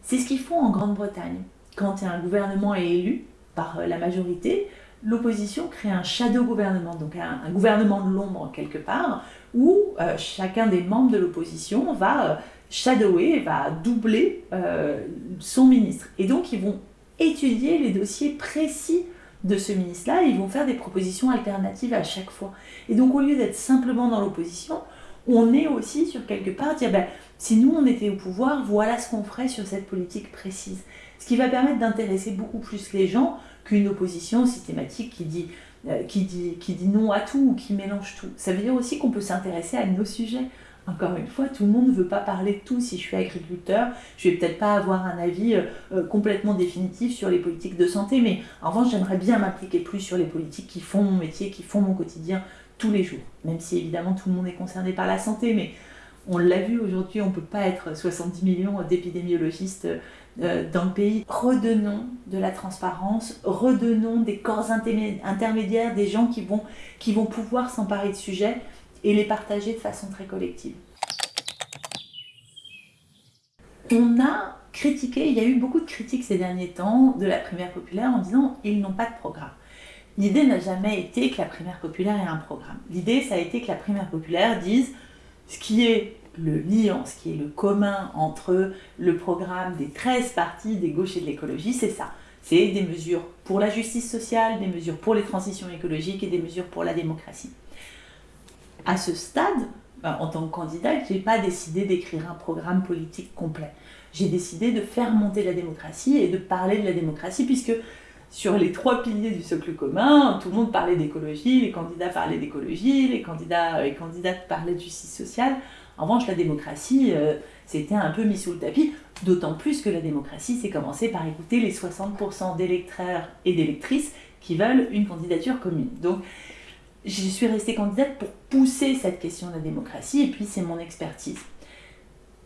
C'est ce qu'ils font en Grande-Bretagne. Quand un gouvernement est élu par la majorité, l'opposition crée un shadow gouvernement, donc un, gouvernement de l'ombre quelque part, où euh, chacun des membres de l'opposition va euh, shadower, va doubler son ministre. Et donc ils vont étudier les dossiers précis de ce ministre-là, ils vont faire des propositions alternatives à chaque fois. Et donc au lieu d'être simplement dans l'opposition, on est aussi sur quelque part dire ben, si nous on était au pouvoir, voilà ce qu'on ferait sur cette politique précise. Ce qui va permettre d'intéresser beaucoup plus les gens qu'une opposition systématique qui dit, euh, qui, dit, qui dit non à tout ou qui mélange tout. Ça veut dire aussi qu'on peut s'intéresser à nos sujets. Encore une fois, tout le monde ne veut pas parler de tout. Si je suis agriculteur, je vais peut-être pas avoir un avis euh, euh, complètement définitif sur les politiques de santé, mais en revanche, j'aimerais bien m'impliquer plus sur les politiques qui font mon métier, qui font mon quotidien, tous les jours. Même si évidemment tout le monde est concerné par la santé, mais on l'a vu aujourd'hui, on ne peut pas être 70 millions d'épidémiologistes dans le pays. Redonnons de la transparence, redonnons des corps intermédiaires, des gens qui vont, qui vont pouvoir s'emparer de sujets et les partager de façon très collective. On a critiqué, il y a eu beaucoup de critiques ces derniers temps de la primaire populaire en disant ils n'ont pas de programme. L'idée n'a jamais été que la primaire populaire ait un programme. L'idée, ça a été que la primaire populaire dise ce qui est le lien, ce qui est le commun entre le programme des 13 partis des gauches et de l'écologie, c'est ça. C'est des mesures pour la justice sociale, des mesures pour les transitions écologiques et des mesures pour la démocratie. À ce stade, ben, en tant que candidat, je n'ai pas décidé d'écrire un programme politique complet. J'ai décidé de faire monter la démocratie et de parler de la démocratie, puisque sur les trois piliers du socle commun, tout le monde parlait d'écologie, les candidats parlaient d'écologie, les candidats et candidates parlaient de justice sociale. En revanche, la démocratie, euh, c'était un peu mis sous le tapis, d'autant plus que la démocratie, c'est commencer par écouter les 60% d'électeurs et d'électrices qui veulent une candidature commune. Donc, je suis restée candidate pour pousser cette question de la démocratie, et puis c'est mon expertise.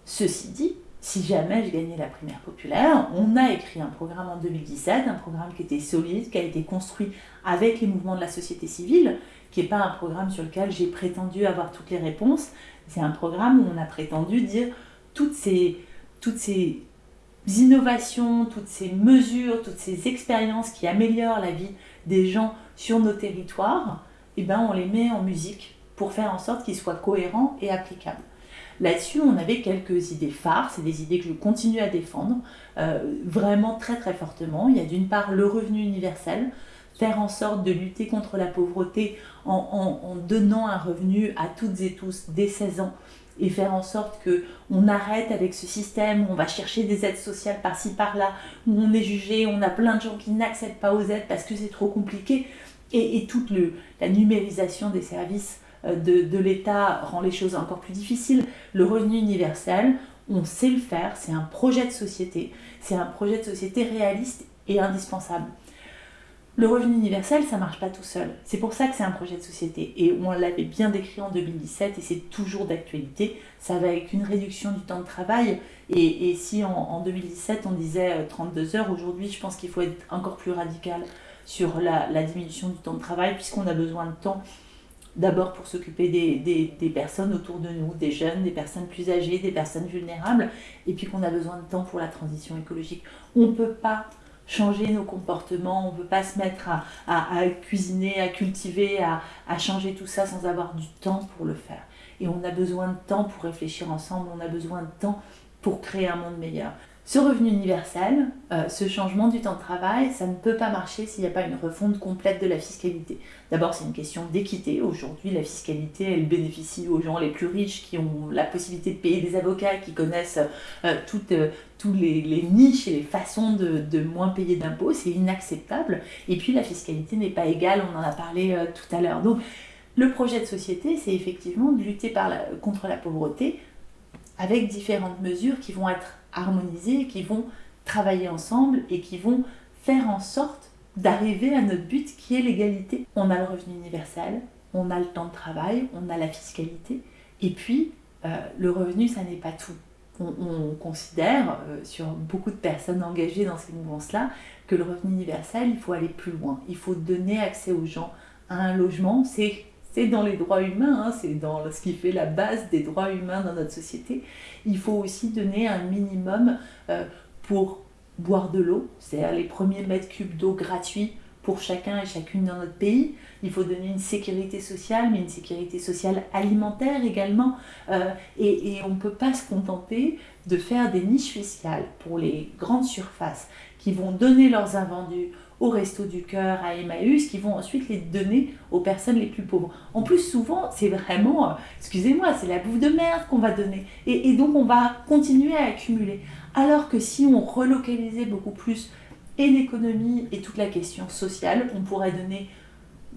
Ceci dit, si jamais je gagnais la primaire populaire, on a écrit un programme en 2017, un programme qui était solide, qui a été construit avec les mouvements de la société civile, qui n'est pas un programme sur lequel j'ai prétendu avoir toutes les réponses, c'est un programme où on a prétendu dire toutes ces, toutes ces innovations, toutes ces mesures, toutes ces expériences qui améliorent la vie des gens sur nos territoires, eh ben on les met en musique pour faire en sorte qu'ils soient cohérents et applicables. Là-dessus, on avait quelques idées phares, c'est des idées que je continue à défendre euh, vraiment très très fortement. Il y a d'une part le revenu universel, faire en sorte de lutter contre la pauvreté en, donnant un revenu à toutes et tous dès 16 ans et faire en sorte que on arrête avec ce système où on va chercher des aides sociales par-ci par-là, où on est jugé, on a plein de gens qui n'accèdent pas aux aides parce que c'est trop compliqué, et, toute la numérisation des services euh, de l'État rend les choses encore plus difficiles. Le revenu universel, on sait le faire, c'est un projet de société, c'est un projet de société réaliste et indispensable. Le revenu universel, ça marche pas tout seul. C'est pour ça que c'est un projet de société. Et on l'avait bien décrit en 2017 et c'est toujours d'actualité. Ça va avec une réduction du temps de travail. Et, si en, 2017 on disait 32 euh, heures, aujourd'hui je pense qu'il faut être encore plus radical sur la, diminution du temps de travail puisqu'on a besoin de temps d'abord pour s'occuper des, personnes autour de nous, des jeunes, des personnes plus âgées, des personnes vulnérables, et puis qu'on a besoin de temps pour la transition écologique. On ne peut pas changer nos comportements, on ne peut pas se mettre à, cuisiner, à cultiver, à, changer tout ça sans avoir du temps pour le faire. Et on a besoin de temps pour réfléchir ensemble, on a besoin de temps pour créer un monde meilleur. Ce revenu universel, euh, ce changement du temps de travail, ça ne peut pas marcher s'il n'y a pas une refonte complète de la fiscalité. D'abord, c'est une question d'équité. Aujourd'hui, la fiscalité, elle bénéficie aux gens les plus riches qui ont la possibilité de payer des avocats, qui connaissent euh, toutes, euh, tous les, niches et les façons de, moins payer d'impôts. C'est inacceptable. Et puis, la fiscalité n'est pas égale, on en a parlé tout à l'heure. Donc, le projet de société, c'est effectivement de lutter contre la pauvreté avec différentes mesures qui vont être harmonisées, qui vont travailler ensemble et qui vont faire en sorte d'arriver à notre but qui est l'égalité. On a le revenu universel, on a le temps de travail, on a la fiscalité, et puis euh, le revenu, ça n'est pas tout. On, considère, euh, sur beaucoup de personnes engagées dans ces mouvances-là, que le revenu universel, il faut aller plus loin. Il faut donner accès aux gens à un logement. C'est c'est dans les droits humains, hein, c'est dans ce qui fait la base des droits humains dans notre société. Il faut aussi donner un minimum euh, pour boire de l'eau, c'est-à-dire les premiers mètres cubes d'eau gratuits pour chacun et chacune dans notre pays. Il faut donner une sécurité sociale, mais une sécurité sociale alimentaire également. Euh, et, on ne peut pas se contenter de faire des niches fiscales pour les grandes surfaces qui vont donner leurs invendus au Resto du Cœur, à Emmaüs, qui vont ensuite les donner aux personnes les plus pauvres. En plus, souvent, c'est vraiment, euh, excusez-moi, c'est la bouffe de merde qu'on va donner. Et, donc, on va continuer à accumuler. Alors que si on relocalisait beaucoup plus et l'économie et toute la question sociale, on pourrait donner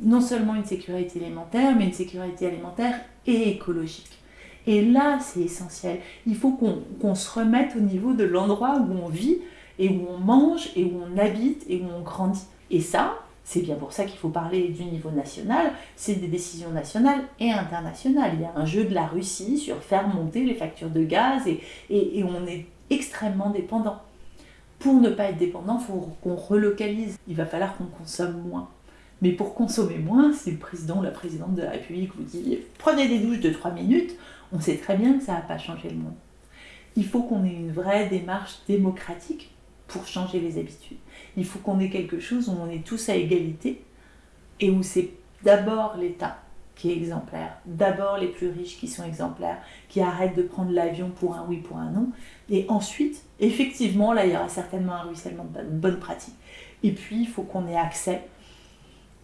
non seulement une sécurité alimentaire, mais une sécurité alimentaire et écologique. Et là, c'est essentiel. Il faut qu'on se remette au niveau de l'endroit où on vit, et où on mange, et où on habite, et où on grandit. Et ça, c'est bien pour ça qu'il faut parler du niveau national, c'est des décisions nationales et internationales. Il y a un jeu de la Russie sur faire monter les factures de gaz, et, et, on est extrêmement dépendant. Pour ne pas être dépendant, il faut qu'on relocalise. Il va falloir qu'on consomme moins. Mais pour consommer moins, si le président ou la présidente de la République vous dit prenez des douches de 3 minutes, on sait très bien que ça n'a pas changé le monde. Il faut qu'on ait une vraie démarche démocratique pour changer les habitudes. Il faut qu'on ait quelque chose où on est tous à égalité et où c'est d'abord l'État qui est exemplaire, d'abord les plus riches qui sont exemplaires, qui arrêtent de prendre l'avion pour un oui, pour un non, et ensuite, effectivement, là, il y aura certainement un ruissellement de bonnes pratiques. Et puis, il faut qu'on ait accès,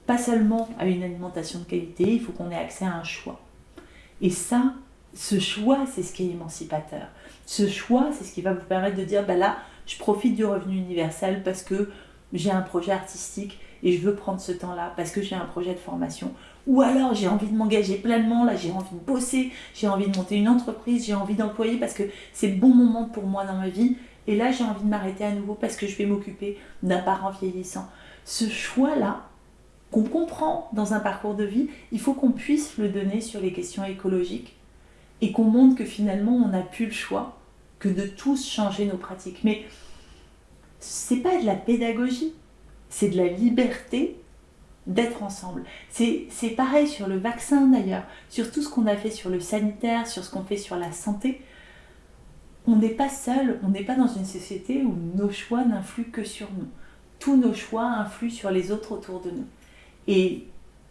pas seulement à une alimentation de qualité, il faut qu'on ait accès à un choix. Et ça, ce choix, c'est ce qui est émancipateur. Ce choix, c'est ce qui va vous permettre de dire, bah là, je profite du revenu universel parce que j'ai un projet artistique et je veux prendre ce temps-là parce que j'ai un projet de formation. Ou alors j'ai envie de m'engager pleinement, là j'ai envie de bosser, j'ai envie de monter une entreprise, j'ai envie d'employer parce que c'est le bon moment pour moi dans ma vie. Et là j'ai envie de m'arrêter à nouveau parce que je vais m'occuper d'un parent vieillissant. Ce choix-là, qu'on comprend dans un parcours de vie, il faut qu'on puisse le donner sur les questions écologiques et qu'on montre que finalement on n'a plus le choix que de tous changer nos pratiques. Mais c'est pas de la pédagogie, c'est de la liberté d'être ensemble. C'est pareil sur le vaccin d'ailleurs, sur tout ce qu'on a fait sur le sanitaire, sur ce qu'on fait sur la santé. On n'est pas seul, on n'est pas dans une société où nos choix n'influent que sur nous. Tous nos choix influent sur les autres autour de nous. Et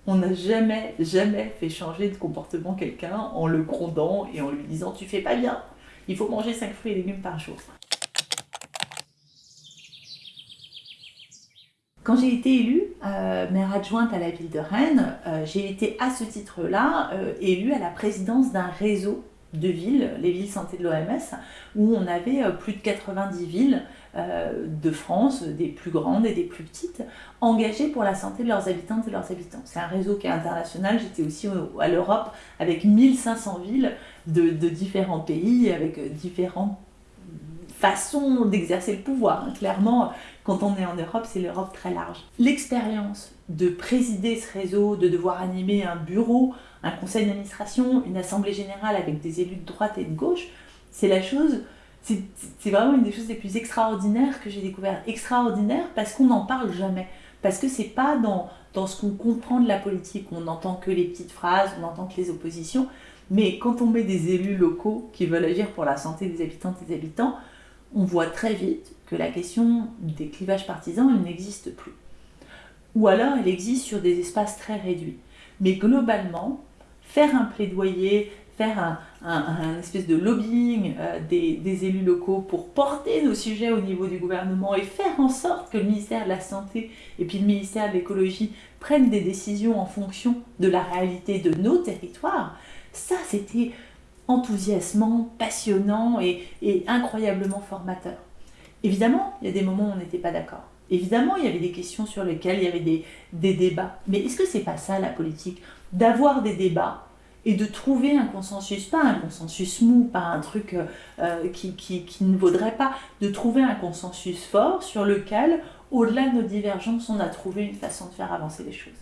On n'a jamais, jamais fait changer de comportement quelqu'un en le grondant et en lui disant tu fais pas bien, il faut manger 5 fruits et légumes par jour. Quand j'ai été élue euh, maire adjointe à la ville de Rennes, euh, j'ai été à ce titre-là euh, élue à la présidence d'un réseau de villes, les villes santé de l'OMS, où on avait plus de 90 villes de France, des plus grandes et des plus petites, engagées pour la santé de leurs habitantes et leurs habitants. C'est un réseau qui est international, j'étais aussi à l'Europe avec 1500 villes de, différents pays, avec différents façon d'exercer le pouvoir. Hein. Clairement, quand on est en Europe, c'est l'Europe très large. L'expérience de présider ce réseau, de devoir animer un bureau, un conseil d'administration, une assemblée générale avec des élus de droite et de gauche, c'est la chose, c'est vraiment une des choses les plus extraordinaires que j'ai découvert. Extraordinaire parce qu'on n'en parle jamais. Parce que c'est pas dans, dans ce qu'on comprend de la politique, on n'entend que les petites phrases, on n'entend que les oppositions. Mais quand on met des élus locaux qui veulent agir pour la santé des habitantes et des habitants, on voit très vite que la question des clivages partisans, elle n'existe plus. Ou alors elle existe sur des espaces très réduits. Mais globalement, faire un plaidoyer, faire un, espèce de lobbying euh, des, des, élus locaux pour porter nos sujets au niveau du gouvernement et faire en sorte que le ministère de la Santé et puis le ministère de l'Écologie prennent des décisions en fonction de la réalité de nos territoires, ça c'était enthousiasmant, passionnant et, incroyablement formateur. Évidemment, il y a des moments où on n'était pas d'accord. Évidemment, il y avait des questions sur lesquelles il y avait des, débats. Mais est-ce que c'est pas ça la politique? D'avoir des débats et de trouver un consensus, pas un consensus mou, pas un truc euh, euh, qui, qui, ne vaudrait pas, de trouver un consensus fort sur lequel, au-delà de nos divergences, on a trouvé une façon de faire avancer les choses.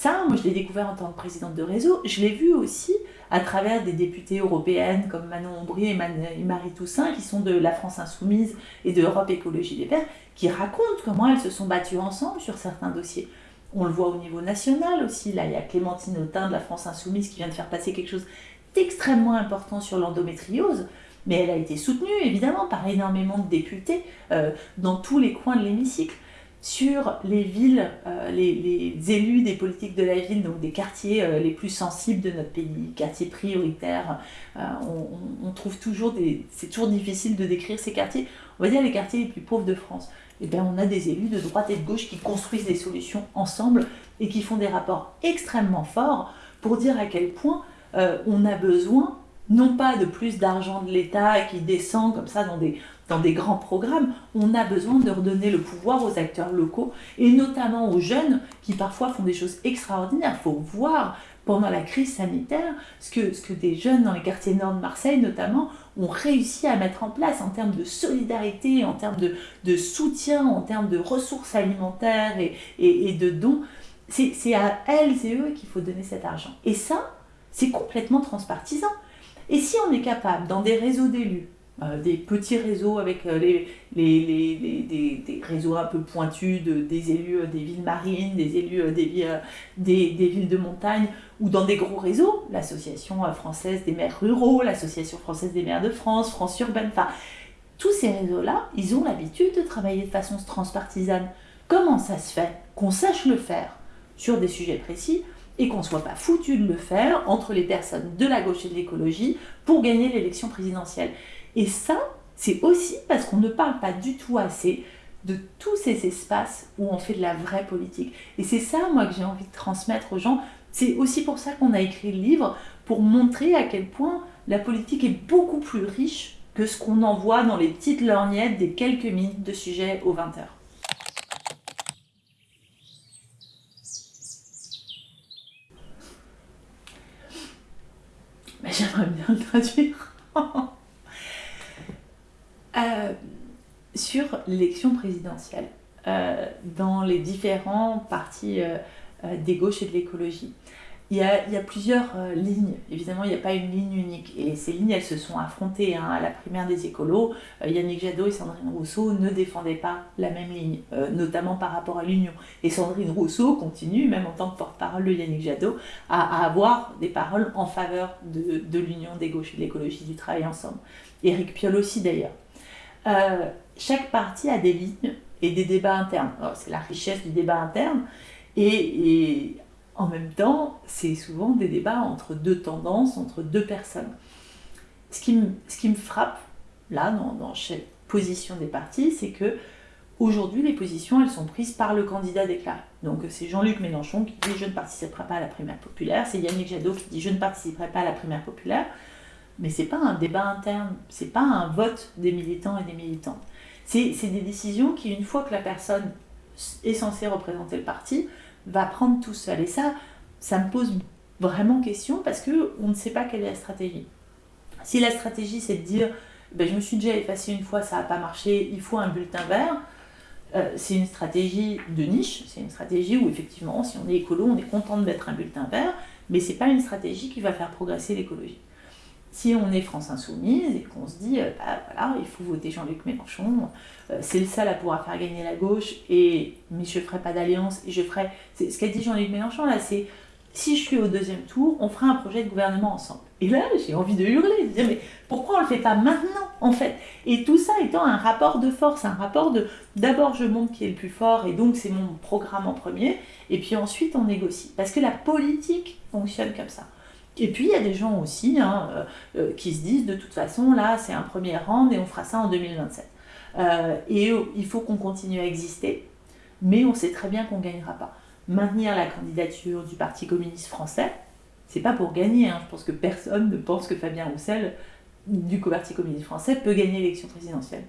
Ça, moi je l'ai découvert en tant que présidente de réseau, je l'ai vu aussi à travers des députées européennes comme Manon Aubry et Marie Toussaint, qui sont de la France Insoumise et de Europe Écologie Les Verts, qui racontent comment elles se sont battues ensemble sur certains dossiers. On le voit au niveau national aussi, là il y a Clémentine Autain de la France Insoumise qui vient de faire passer quelque chose d'extrêmement important sur l'endométriose, mais elle a été soutenue évidemment par énormément de députés euh, dans tous les coins de l'hémicycle sur les villes, euh, les, élus des politiques de la ville, donc des quartiers euh, les plus sensibles de notre pays, quartiers prioritaires. Euh, on, trouve toujours des. C'est toujours difficile de décrire ces quartiers. On va dire les quartiers les plus pauvres de France. Eh bien, on a des élus de droite et de gauche qui construisent des solutions ensemble et qui font des rapports extrêmement forts pour dire à quel point on a besoin non pas de plus d'argent de l'État qui descend comme ça dans des, dans des grands programmes, on a besoin de redonner le pouvoir aux acteurs locaux et notamment aux jeunes qui parfois font des choses extraordinaires. Il faut voir pendant la crise sanitaire ce que, des jeunes dans les quartiers nord de Marseille notamment ont réussi à mettre en place en termes de solidarité, en termes de, soutien, en termes de ressources alimentaires et, et, de dons. C'est à elles et eux qu'il faut donner cet argent. Et ça, c'est complètement transpartisan. Et si on est capable, dans des réseaux d'élus, des petits réseaux avec euh, les, les, des, réseaux un peu pointus de, des élus euh, des villes marines, des élus des, des, des, villes de montagne, ou dans des gros réseaux, l'Association française des maires ruraux, l'Association française des maires de France, France urbaine, enfin, tous ces réseaux-là, ils ont l'habitude de travailler de façon transpartisane. Comment ça se fait qu'on sache le faire sur des sujets précis et qu'on ne soit pas foutu de le faire entre les personnes de la gauche et de l'écologie pour gagner l'élection présidentielle? Et ça, c'est aussi parce qu'on ne parle pas du tout assez de tous ces espaces où on fait de la vraie politique. Et c'est ça, moi, que j'ai envie de transmettre aux gens. C'est aussi pour ça qu'on a écrit le livre, pour montrer à quel point la politique est beaucoup plus riche que ce qu'on en voit dans les petites lorgnettes des quelques minutes de sujet aux 20 heures. J'aimerais bien le traduire. Euh, sur l'élection présidentielle, euh, dans les différents partis euh, des gauches et de l'écologie, il y, a, plusieurs lignes. Évidemment, il n'y a pas une ligne unique. Et ces lignes, elles se sont affrontées hein, à la primaire des écolos. Yannick Jadot et Sandrine Rousseau ne défendaient pas la même ligne, notamment par rapport à l'union. Et Sandrine Rousseau continue, même en tant que porte-parole de Yannick Jadot, à, avoir des paroles en faveur de, de l'union des gauches et de l'écologie, du travail ensemble. Éric Piolle aussi d'ailleurs. Euh, chaque parti a des lignes et des débats internes. C'est la richesse du débat interne. Et, en même temps, c'est souvent des débats entre deux tendances, entre deux personnes. Ce qui me, frappe, là, dans, dans chaque position des partis, c'est que aujourd'hui, les positions, elles sont prises par le candidat déclaré. Donc c'est Jean-Luc Mélenchon qui dit « je ne participerai pas à la primaire populaire », c'est Yannick Jadot qui dit « je ne participerai pas à la primaire populaire », mais c'est pas un débat interne, c'est pas un vote des militants et des militantes. C'est des décisions qui, une fois que la personne est censée représenter le parti, va prendre tout seul. Et ça, ça me pose vraiment question parce qu'on ne sait pas quelle est la stratégie. Si la stratégie c'est de dire ben, je me suis déjà effacé une fois, ça n'a pas marché, il faut un bulletin vert, euh, c'est une stratégie de niche, c'est une stratégie où effectivement si on est écolo, on est content d'être un bulletin vert, mais c'est pas une stratégie qui va faire progresser l'écologie. Si on est France Insoumise et qu'on se dit, euh, bah, voilà, il faut voter Jean-Luc Mélenchon, euh, c'est le seul à pouvoir faire gagner la gauche, et, mais je ne ferai pas d'alliance, et je ferai... Ce qu'a dit Jean-Luc Mélenchon, là, c'est, si je suis au deuxième tour, on fera un projet de gouvernement ensemble. Et là, j'ai envie de hurler, de dire, mais pourquoi on ne le fait pas maintenant, en fait? Et tout ça étant un rapport de force, un rapport de, d'abord je montre qui est le plus fort, et donc c'est mon programme en premier, et puis ensuite on négocie. Parce que la politique fonctionne comme ça. Et puis il y a des gens aussi hein, euh, euh, qui se disent de toute façon là c'est un premier round et on fera ça en 2027. Euh, et il faut qu'on continue à exister, mais on sait très bien qu'on ne gagnera pas. Maintenir la candidature du Parti communiste français, c'est pas pour gagner, hein. je pense que personne ne pense que Fabien Roussel du Parti communiste français peut gagner l'élection présidentielle.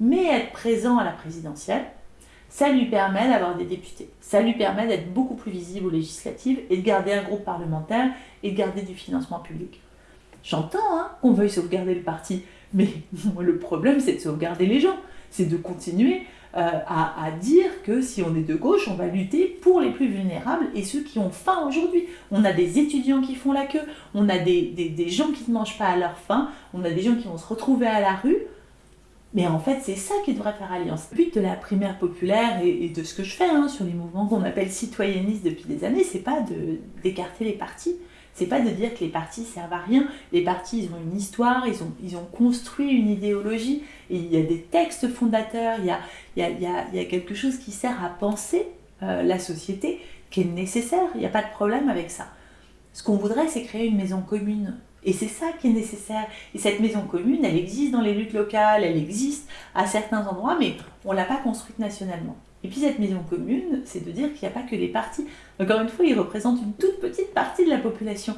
Mais être présent à la présidentielle, ça lui permet d'avoir des députés. Ça lui permet d'être beaucoup plus visible aux législatives et de garder un groupe parlementaire et de garder du financement public. J'entends hein, qu'on veuille sauvegarder le parti, mais le problème c'est de sauvegarder les gens. C'est de continuer euh, à, dire que si on est de gauche, on va lutter pour les plus vulnérables et ceux qui ont faim aujourd'hui. On a des étudiants qui font la queue, on a des, des gens qui ne mangent pas à leur faim, on a des gens qui vont se retrouver à la rue. Mais en fait, c'est ça qui devrait faire alliance. Le but de la primaire populaire et, de ce que je fais hein, sur les mouvements qu'on appelle citoyennistes depuis des années, c'est pas d'écarter les partis. C'est pas de dire que les partis servent à rien. Les partis, ils ont une histoire, ils ont, ils ont construit une idéologie, il y a des textes fondateurs, il y a, il y a, il y a, quelque chose qui sert à penser euh, la société, qui est nécessaire, il n'y a pas de problème avec ça. Ce qu'on voudrait, c'est créer une maison commune et c'est ça qui est nécessaire. Et cette maison commune, elle existe dans les luttes locales, elle existe à certains endroits, mais on ne l'a pas construite nationalement. Et puis cette maison commune, c'est de dire qu'il n'y a pas que les partis. Encore une fois, ils représentent une toute petite partie de la population.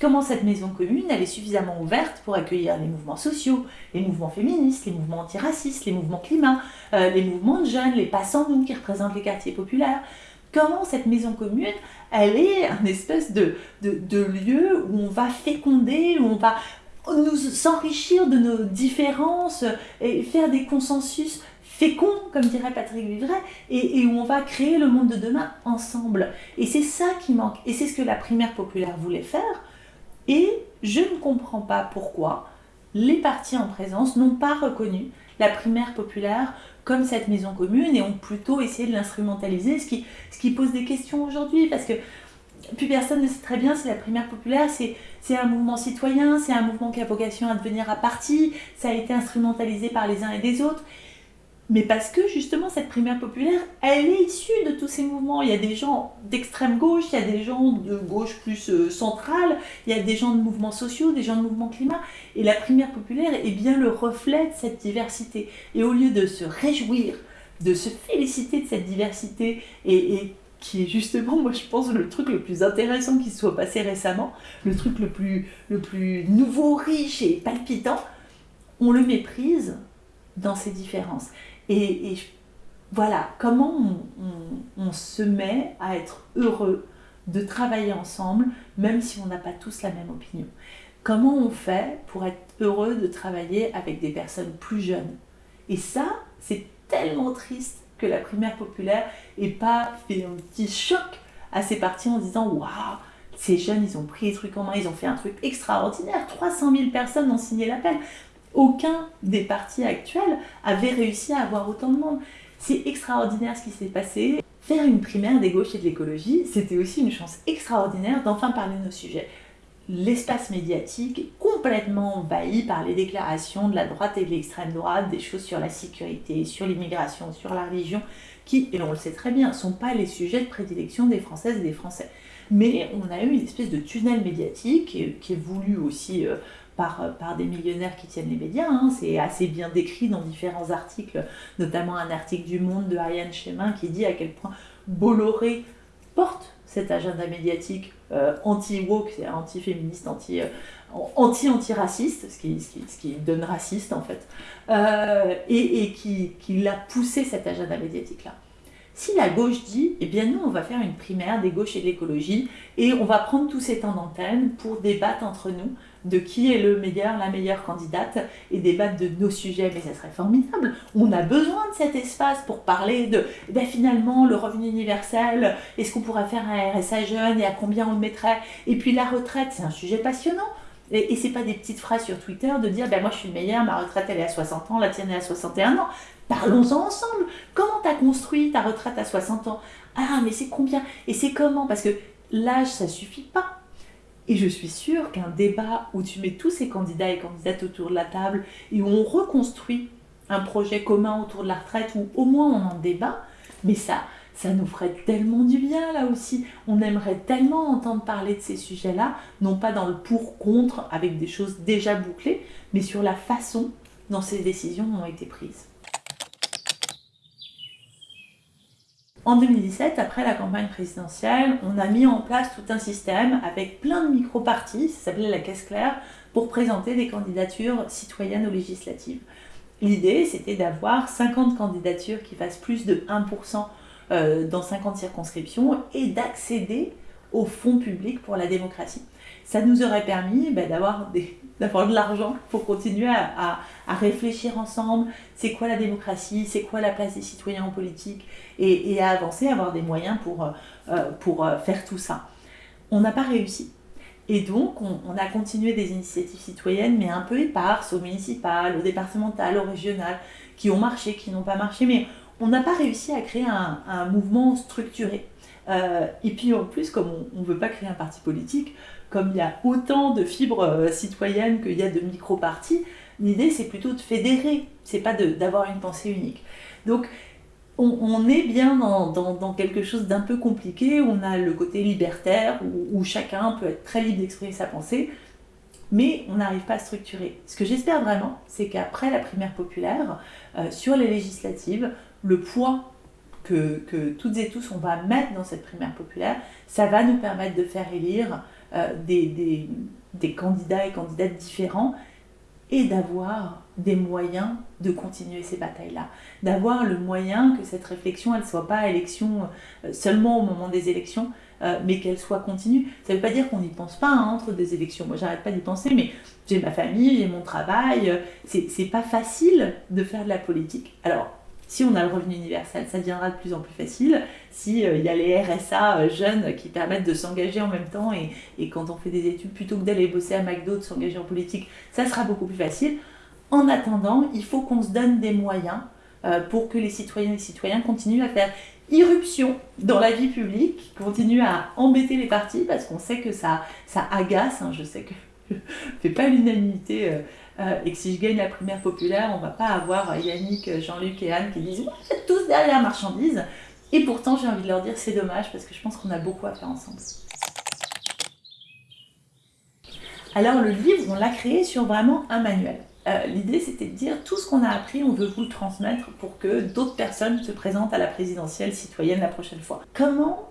Comment cette maison commune, elle est suffisamment ouverte pour accueillir les mouvements sociaux, les mouvements féministes, les mouvements antiracistes, les mouvements climat, euh, les mouvements de jeunes, les passants qui représentent les quartiers populaires, comment cette maison commune, elle est un espèce de, lieu où on va féconder, où on va nous s'enrichir de nos différences et faire des consensus féconds, comme dirait Patrick Vivray, et, où on va créer le monde de demain ensemble. Et c'est ça qui manque. Et c'est ce que la primaire populaire voulait faire. Et je ne comprends pas pourquoi les partis en présence n'ont pas reconnu la primaire populaire comme cette maison commune et ont plutôt essayé de l'instrumentaliser, ce qui, pose des questions aujourd'hui, parce que plus personne ne sait très bien si la primaire populaire, c'est un mouvement citoyen, c'est un mouvement qui a vocation à devenir à parti, ça a été instrumentalisé par les uns et des autres mais parce que justement cette primaire populaire, elle est issue de tous ces mouvements. Il y a des gens d'extrême gauche, il y a des gens de gauche plus euh, centrale, il y a des gens de mouvements sociaux, des gens de mouvements climat. Et la primaire populaire est bien le reflet de cette diversité. Et au lieu de se réjouir, de se féliciter de cette diversité, et, qui est justement, moi je pense, le truc le plus intéressant qui soit passé récemment, le truc le plus, le plus nouveau, riche et palpitant, on le méprise dans ces différences. Et, voilà, comment on, se met à être heureux de travailler ensemble, même si on n'a pas tous la même opinion. Comment on fait pour être heureux de travailler avec des personnes plus jeunes? Et ça, c'est tellement triste que la primaire populaire n'ait pas fait un petit choc à ces partis en disant « Waouh, ces jeunes, ils ont pris les trucs en main, ils ont fait un truc extraordinaire, 300 000 personnes ont signé l'appel. » aucun des partis actuels avait réussi à avoir autant de monde. C'est extraordinaire ce qui s'est passé. Faire une primaire des gauches et de l'écologie, c'était aussi une chance extraordinaire d'enfin parler de nos sujets. L'espace médiatique est complètement envahi par les déclarations de la droite et de l'extrême droite, des choses sur la sécurité, sur l'immigration, sur la religion, qui, et on le sait très bien, ne sont pas les sujets de prédilection des Françaises et des Français. Mais on a eu une espèce de tunnel médiatique qui est, voulu aussi euh, par, par, des millionnaires qui tiennent les médias. Hein. C'est assez bien décrit dans différents articles, notamment un article du Monde de Ariane Chemin qui dit à quel point Bolloré porte cet agenda médiatique euh, anti-woke, anti-féministe, anti, euh, anti-antiraciste, ce qui, ce, qui, donne raciste en fait, euh, et, et, qui, qui l'a poussé cet agenda médiatique-là. Si la gauche dit, eh bien nous on va faire une primaire des gauches et de l'écologie, et on va prendre tous ces temps d'antenne pour débattre entre nous de qui est le meilleur, la meilleure candidate, et débattre de nos sujets, mais ça serait formidable. On a besoin de cet espace pour parler de, eh finalement, le revenu universel, est-ce qu'on pourrait faire un RSA jeune, et à combien on le mettrait? Et puis la retraite, c'est un sujet passionnant. Et, et c'est pas des petites phrases sur Twitter de dire ben moi je suis le meilleur, ma retraite elle est à 60 ans, la tienne est à 61 ans. Parlons-en ensemble. Comment tu as construit ta retraite à 60 ans? Ah mais c'est combien? Et c'est comment? Parce que l'âge ça suffit pas. Et je suis sûre qu'un débat où tu mets tous ces candidats et candidates autour de la table et où on reconstruit un projet commun autour de la retraite, ou au moins on en débat, mais ça, ça nous ferait tellement du bien là aussi. On aimerait tellement entendre parler de ces sujets-là, non pas dans le pour-contre avec des choses déjà bouclées, mais sur la façon dont ces décisions ont été prises. En 2017, après la campagne présidentielle, on a mis en place tout un système avec plein de micro-partis, ça s'appelait la caisse claire, pour présenter des candidatures citoyennes aux législatives. L'idée, c'était d'avoir 50 candidatures qui fassent plus de 1% euh, dans 50 circonscriptions et d'accéder au fonds public pour la démocratie. Ça nous aurait permis ben, d'avoir de l'argent pour continuer à, réfléchir ensemble, c'est quoi la démocratie, c'est quoi la place des citoyens en politique, et, à avancer, avoir des moyens pour, euh, pour euh, faire tout ça. On n'a pas réussi. Et donc, on, a continué des initiatives citoyennes, mais un peu éparses, au municipal, au départemental, au régional, qui ont marché, qui n'ont pas marché, mais on n'a pas réussi à créer un, mouvement structuré. Euh, et puis en plus, comme on ne veut pas créer un parti politique, comme il y a autant de fibres euh, citoyennes qu'il y a de micro-partis, l'idée c'est plutôt de fédérer, c'est pas d'avoir une pensée unique. Donc on, est bien dans, quelque chose d'un peu compliqué, on a le côté libertaire où, chacun peut être très libre d'exprimer sa pensée, mais on n'arrive pas à structurer. Ce que j'espère vraiment, c'est qu'après la primaire populaire, euh, sur les législatives, le poids que, toutes et tous on va mettre dans cette primaire populaire, ça va nous permettre de faire élire euh, des, candidats et candidates différents et d'avoir des moyens de continuer ces batailles-là. D'avoir le moyen que cette réflexion, elle ne soit pas élection euh, seulement au moment des élections, euh, mais qu'elle soit continue. Ça ne veut pas dire qu'on n'y pense pas hein, entre des élections. Moi, j'arrête pas d'y penser, mais j'ai ma famille, j'ai mon travail. C'est pas facile de faire de la politique. Alors, si on a le revenu universel, ça deviendra de plus en plus facile. S'il euh, il y a les RSA euh, jeunes qui permettent de s'engager en même temps et, quand on fait des études, plutôt que d'aller bosser à McDo, de s'engager en politique, ça sera beaucoup plus facile. En attendant, il faut qu'on se donne des moyens euh, pour que les citoyennes et les citoyens continuent à faire irruption dans la vie publique, continuent à embêter les partis parce qu'on sait que ça, ça agace. Hein. je sais que je ne fais pas l'unanimité. Euh, et que si je gagne la primaire populaire, on va pas avoir Yannick, Jean-Luc et Anne qui disent Vous êtes tous derrière marchandise. Et pourtant, j'ai envie de leur dire c'est dommage parce que je pense qu'on a beaucoup à faire ensemble. Alors, le livre, on l'a créé sur vraiment un manuel. Euh, l'idée, c'était de dire tout ce qu'on a appris, on veut vous le transmettre pour que d'autres personnes se présentent à la présidentielle citoyenne la prochaine fois. Comment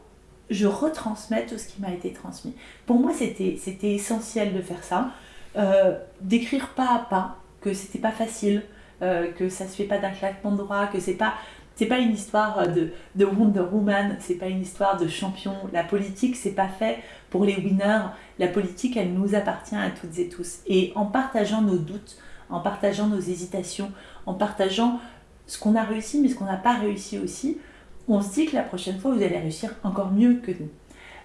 je retransmets tout ce qui m'a été transmis? Pour moi, c'était essentiel de faire ça. Euh, d'écrire pas à pas, que c'était pas facile, euh, que ça se fait pas d'un claquement de doigts, que c'est pas c'est pas une histoire de, de Wonder Woman, c'est pas une histoire de champion. La politique, c'est pas fait pour les winners. La politique, elle nous appartient à toutes et tous. Et en partageant nos doutes, en partageant nos hésitations, en partageant ce qu'on a réussi, mais ce qu'on n'a pas réussi aussi, on se dit que la prochaine fois, vous allez réussir encore mieux que nous.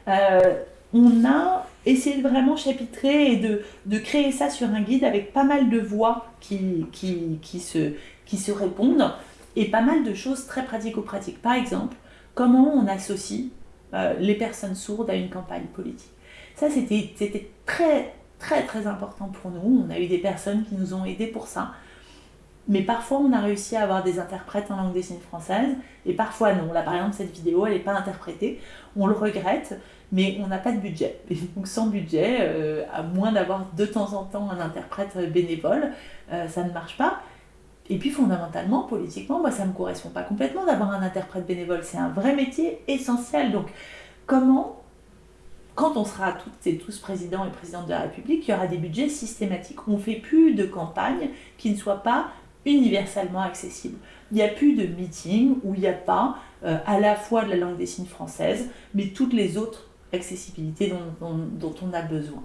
Euh, on a essayé de vraiment chapitrer et de, de, créer ça sur un guide avec pas mal de voix qui, qui, qui, se, qui se répondent et pas mal de choses très pratico-pratiques. Par exemple, comment on associe euh, les personnes sourdes à une campagne politique. Ça, c'était très très très important pour nous. On a eu des personnes qui nous ont aidés pour ça. Mais parfois, on a réussi à avoir des interprètes en langue des signes française, et parfois non. Là, par exemple, cette vidéo, elle n'est pas interprétée. On le regrette, mais on n'a pas de budget. donc, sans budget, euh, à moins d'avoir de temps en temps un interprète bénévole, euh, ça ne marche pas. Et puis, fondamentalement, politiquement, moi, ça ne me correspond pas complètement d'avoir un interprète bénévole. C'est un vrai métier essentiel. Donc, comment quand on sera toutes et tous présidents et présidentes de la République, il y aura des budgets systématiques. On ne fait plus de campagne qui ne soit pas universellement accessible. Il n'y a plus de meeting où il n'y a pas euh, à la fois de la langue des signes française, mais toutes les autres accessibilités dont, on a besoin.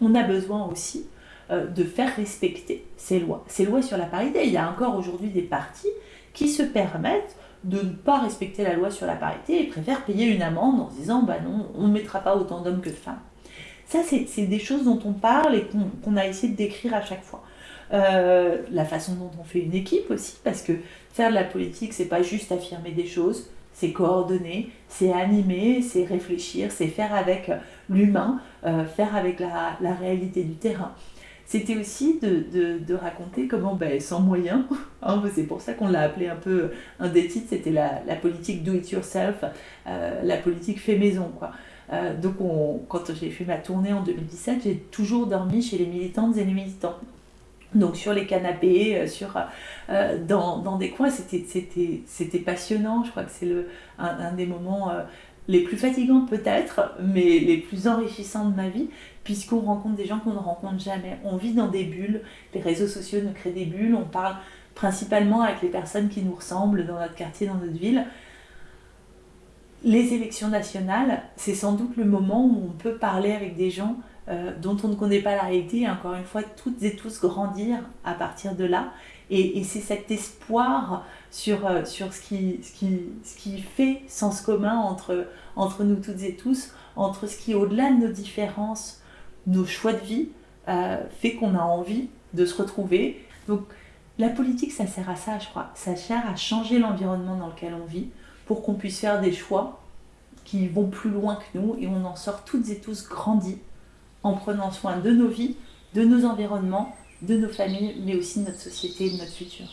On a besoin aussi euh, de faire respecter ces lois. Ces lois sur la parité, il y a encore aujourd'hui des partis qui se permettent de ne pas respecter la loi sur la parité et préfèrent payer une amende en disant bah non, on ne mettra pas autant d'hommes que de femmes. Ça, c'est des choses dont on parle et qu'on a essayé de décrire à chaque fois. Euh, la façon dont on fait une équipe aussi, parce que faire de la politique, c'est pas juste affirmer des choses, c'est coordonner, c'est animer, c'est réfléchir, c'est faire avec l'humain, euh, faire avec la, réalité du terrain. C'était aussi de, raconter comment, ben, sans moyens, hein, c'est pour ça qu'on l'a appelé un peu, un des titres, c'était la, politique do it yourself, euh, la politique fait maison. Quoi. donc quand j'ai fait ma tournée en 2017, j'ai toujours dormi chez les militantes et les militants donc sur les canapés, euh, sur, euh, dans, dans, des coins, c'était passionnant. Je crois que c'est un, un, des moments euh, les plus fatigants peut-être, mais les plus enrichissants de ma vie, puisqu'on rencontre des gens qu'on ne rencontre jamais. On vit dans des bulles, les réseaux sociaux nous créent des bulles, on parle principalement avec les personnes qui nous ressemblent dans notre quartier, dans notre ville. Les élections nationales, c'est sans doute le moment où on peut parler avec des gens euh, dont on ne connaît pas la réalité, encore une fois, toutes et tous grandir à partir de là. Et, c'est cet espoir sur, euh, sur ce, qui, ce, qui, ce qui fait sens commun entre, entre nous toutes et tous, entre ce qui, au-delà de nos différences, nos choix de vie, euh, fait qu'on a envie de se retrouver. Donc la politique, ça sert à ça, je crois. Ça sert à changer l'environnement dans lequel on vit pour qu'on puisse faire des choix qui vont plus loin que nous et on en sort toutes et tous grandis en prenant soin de nos vies, de nos environnements, de nos familles, mais aussi de notre société et de notre futur.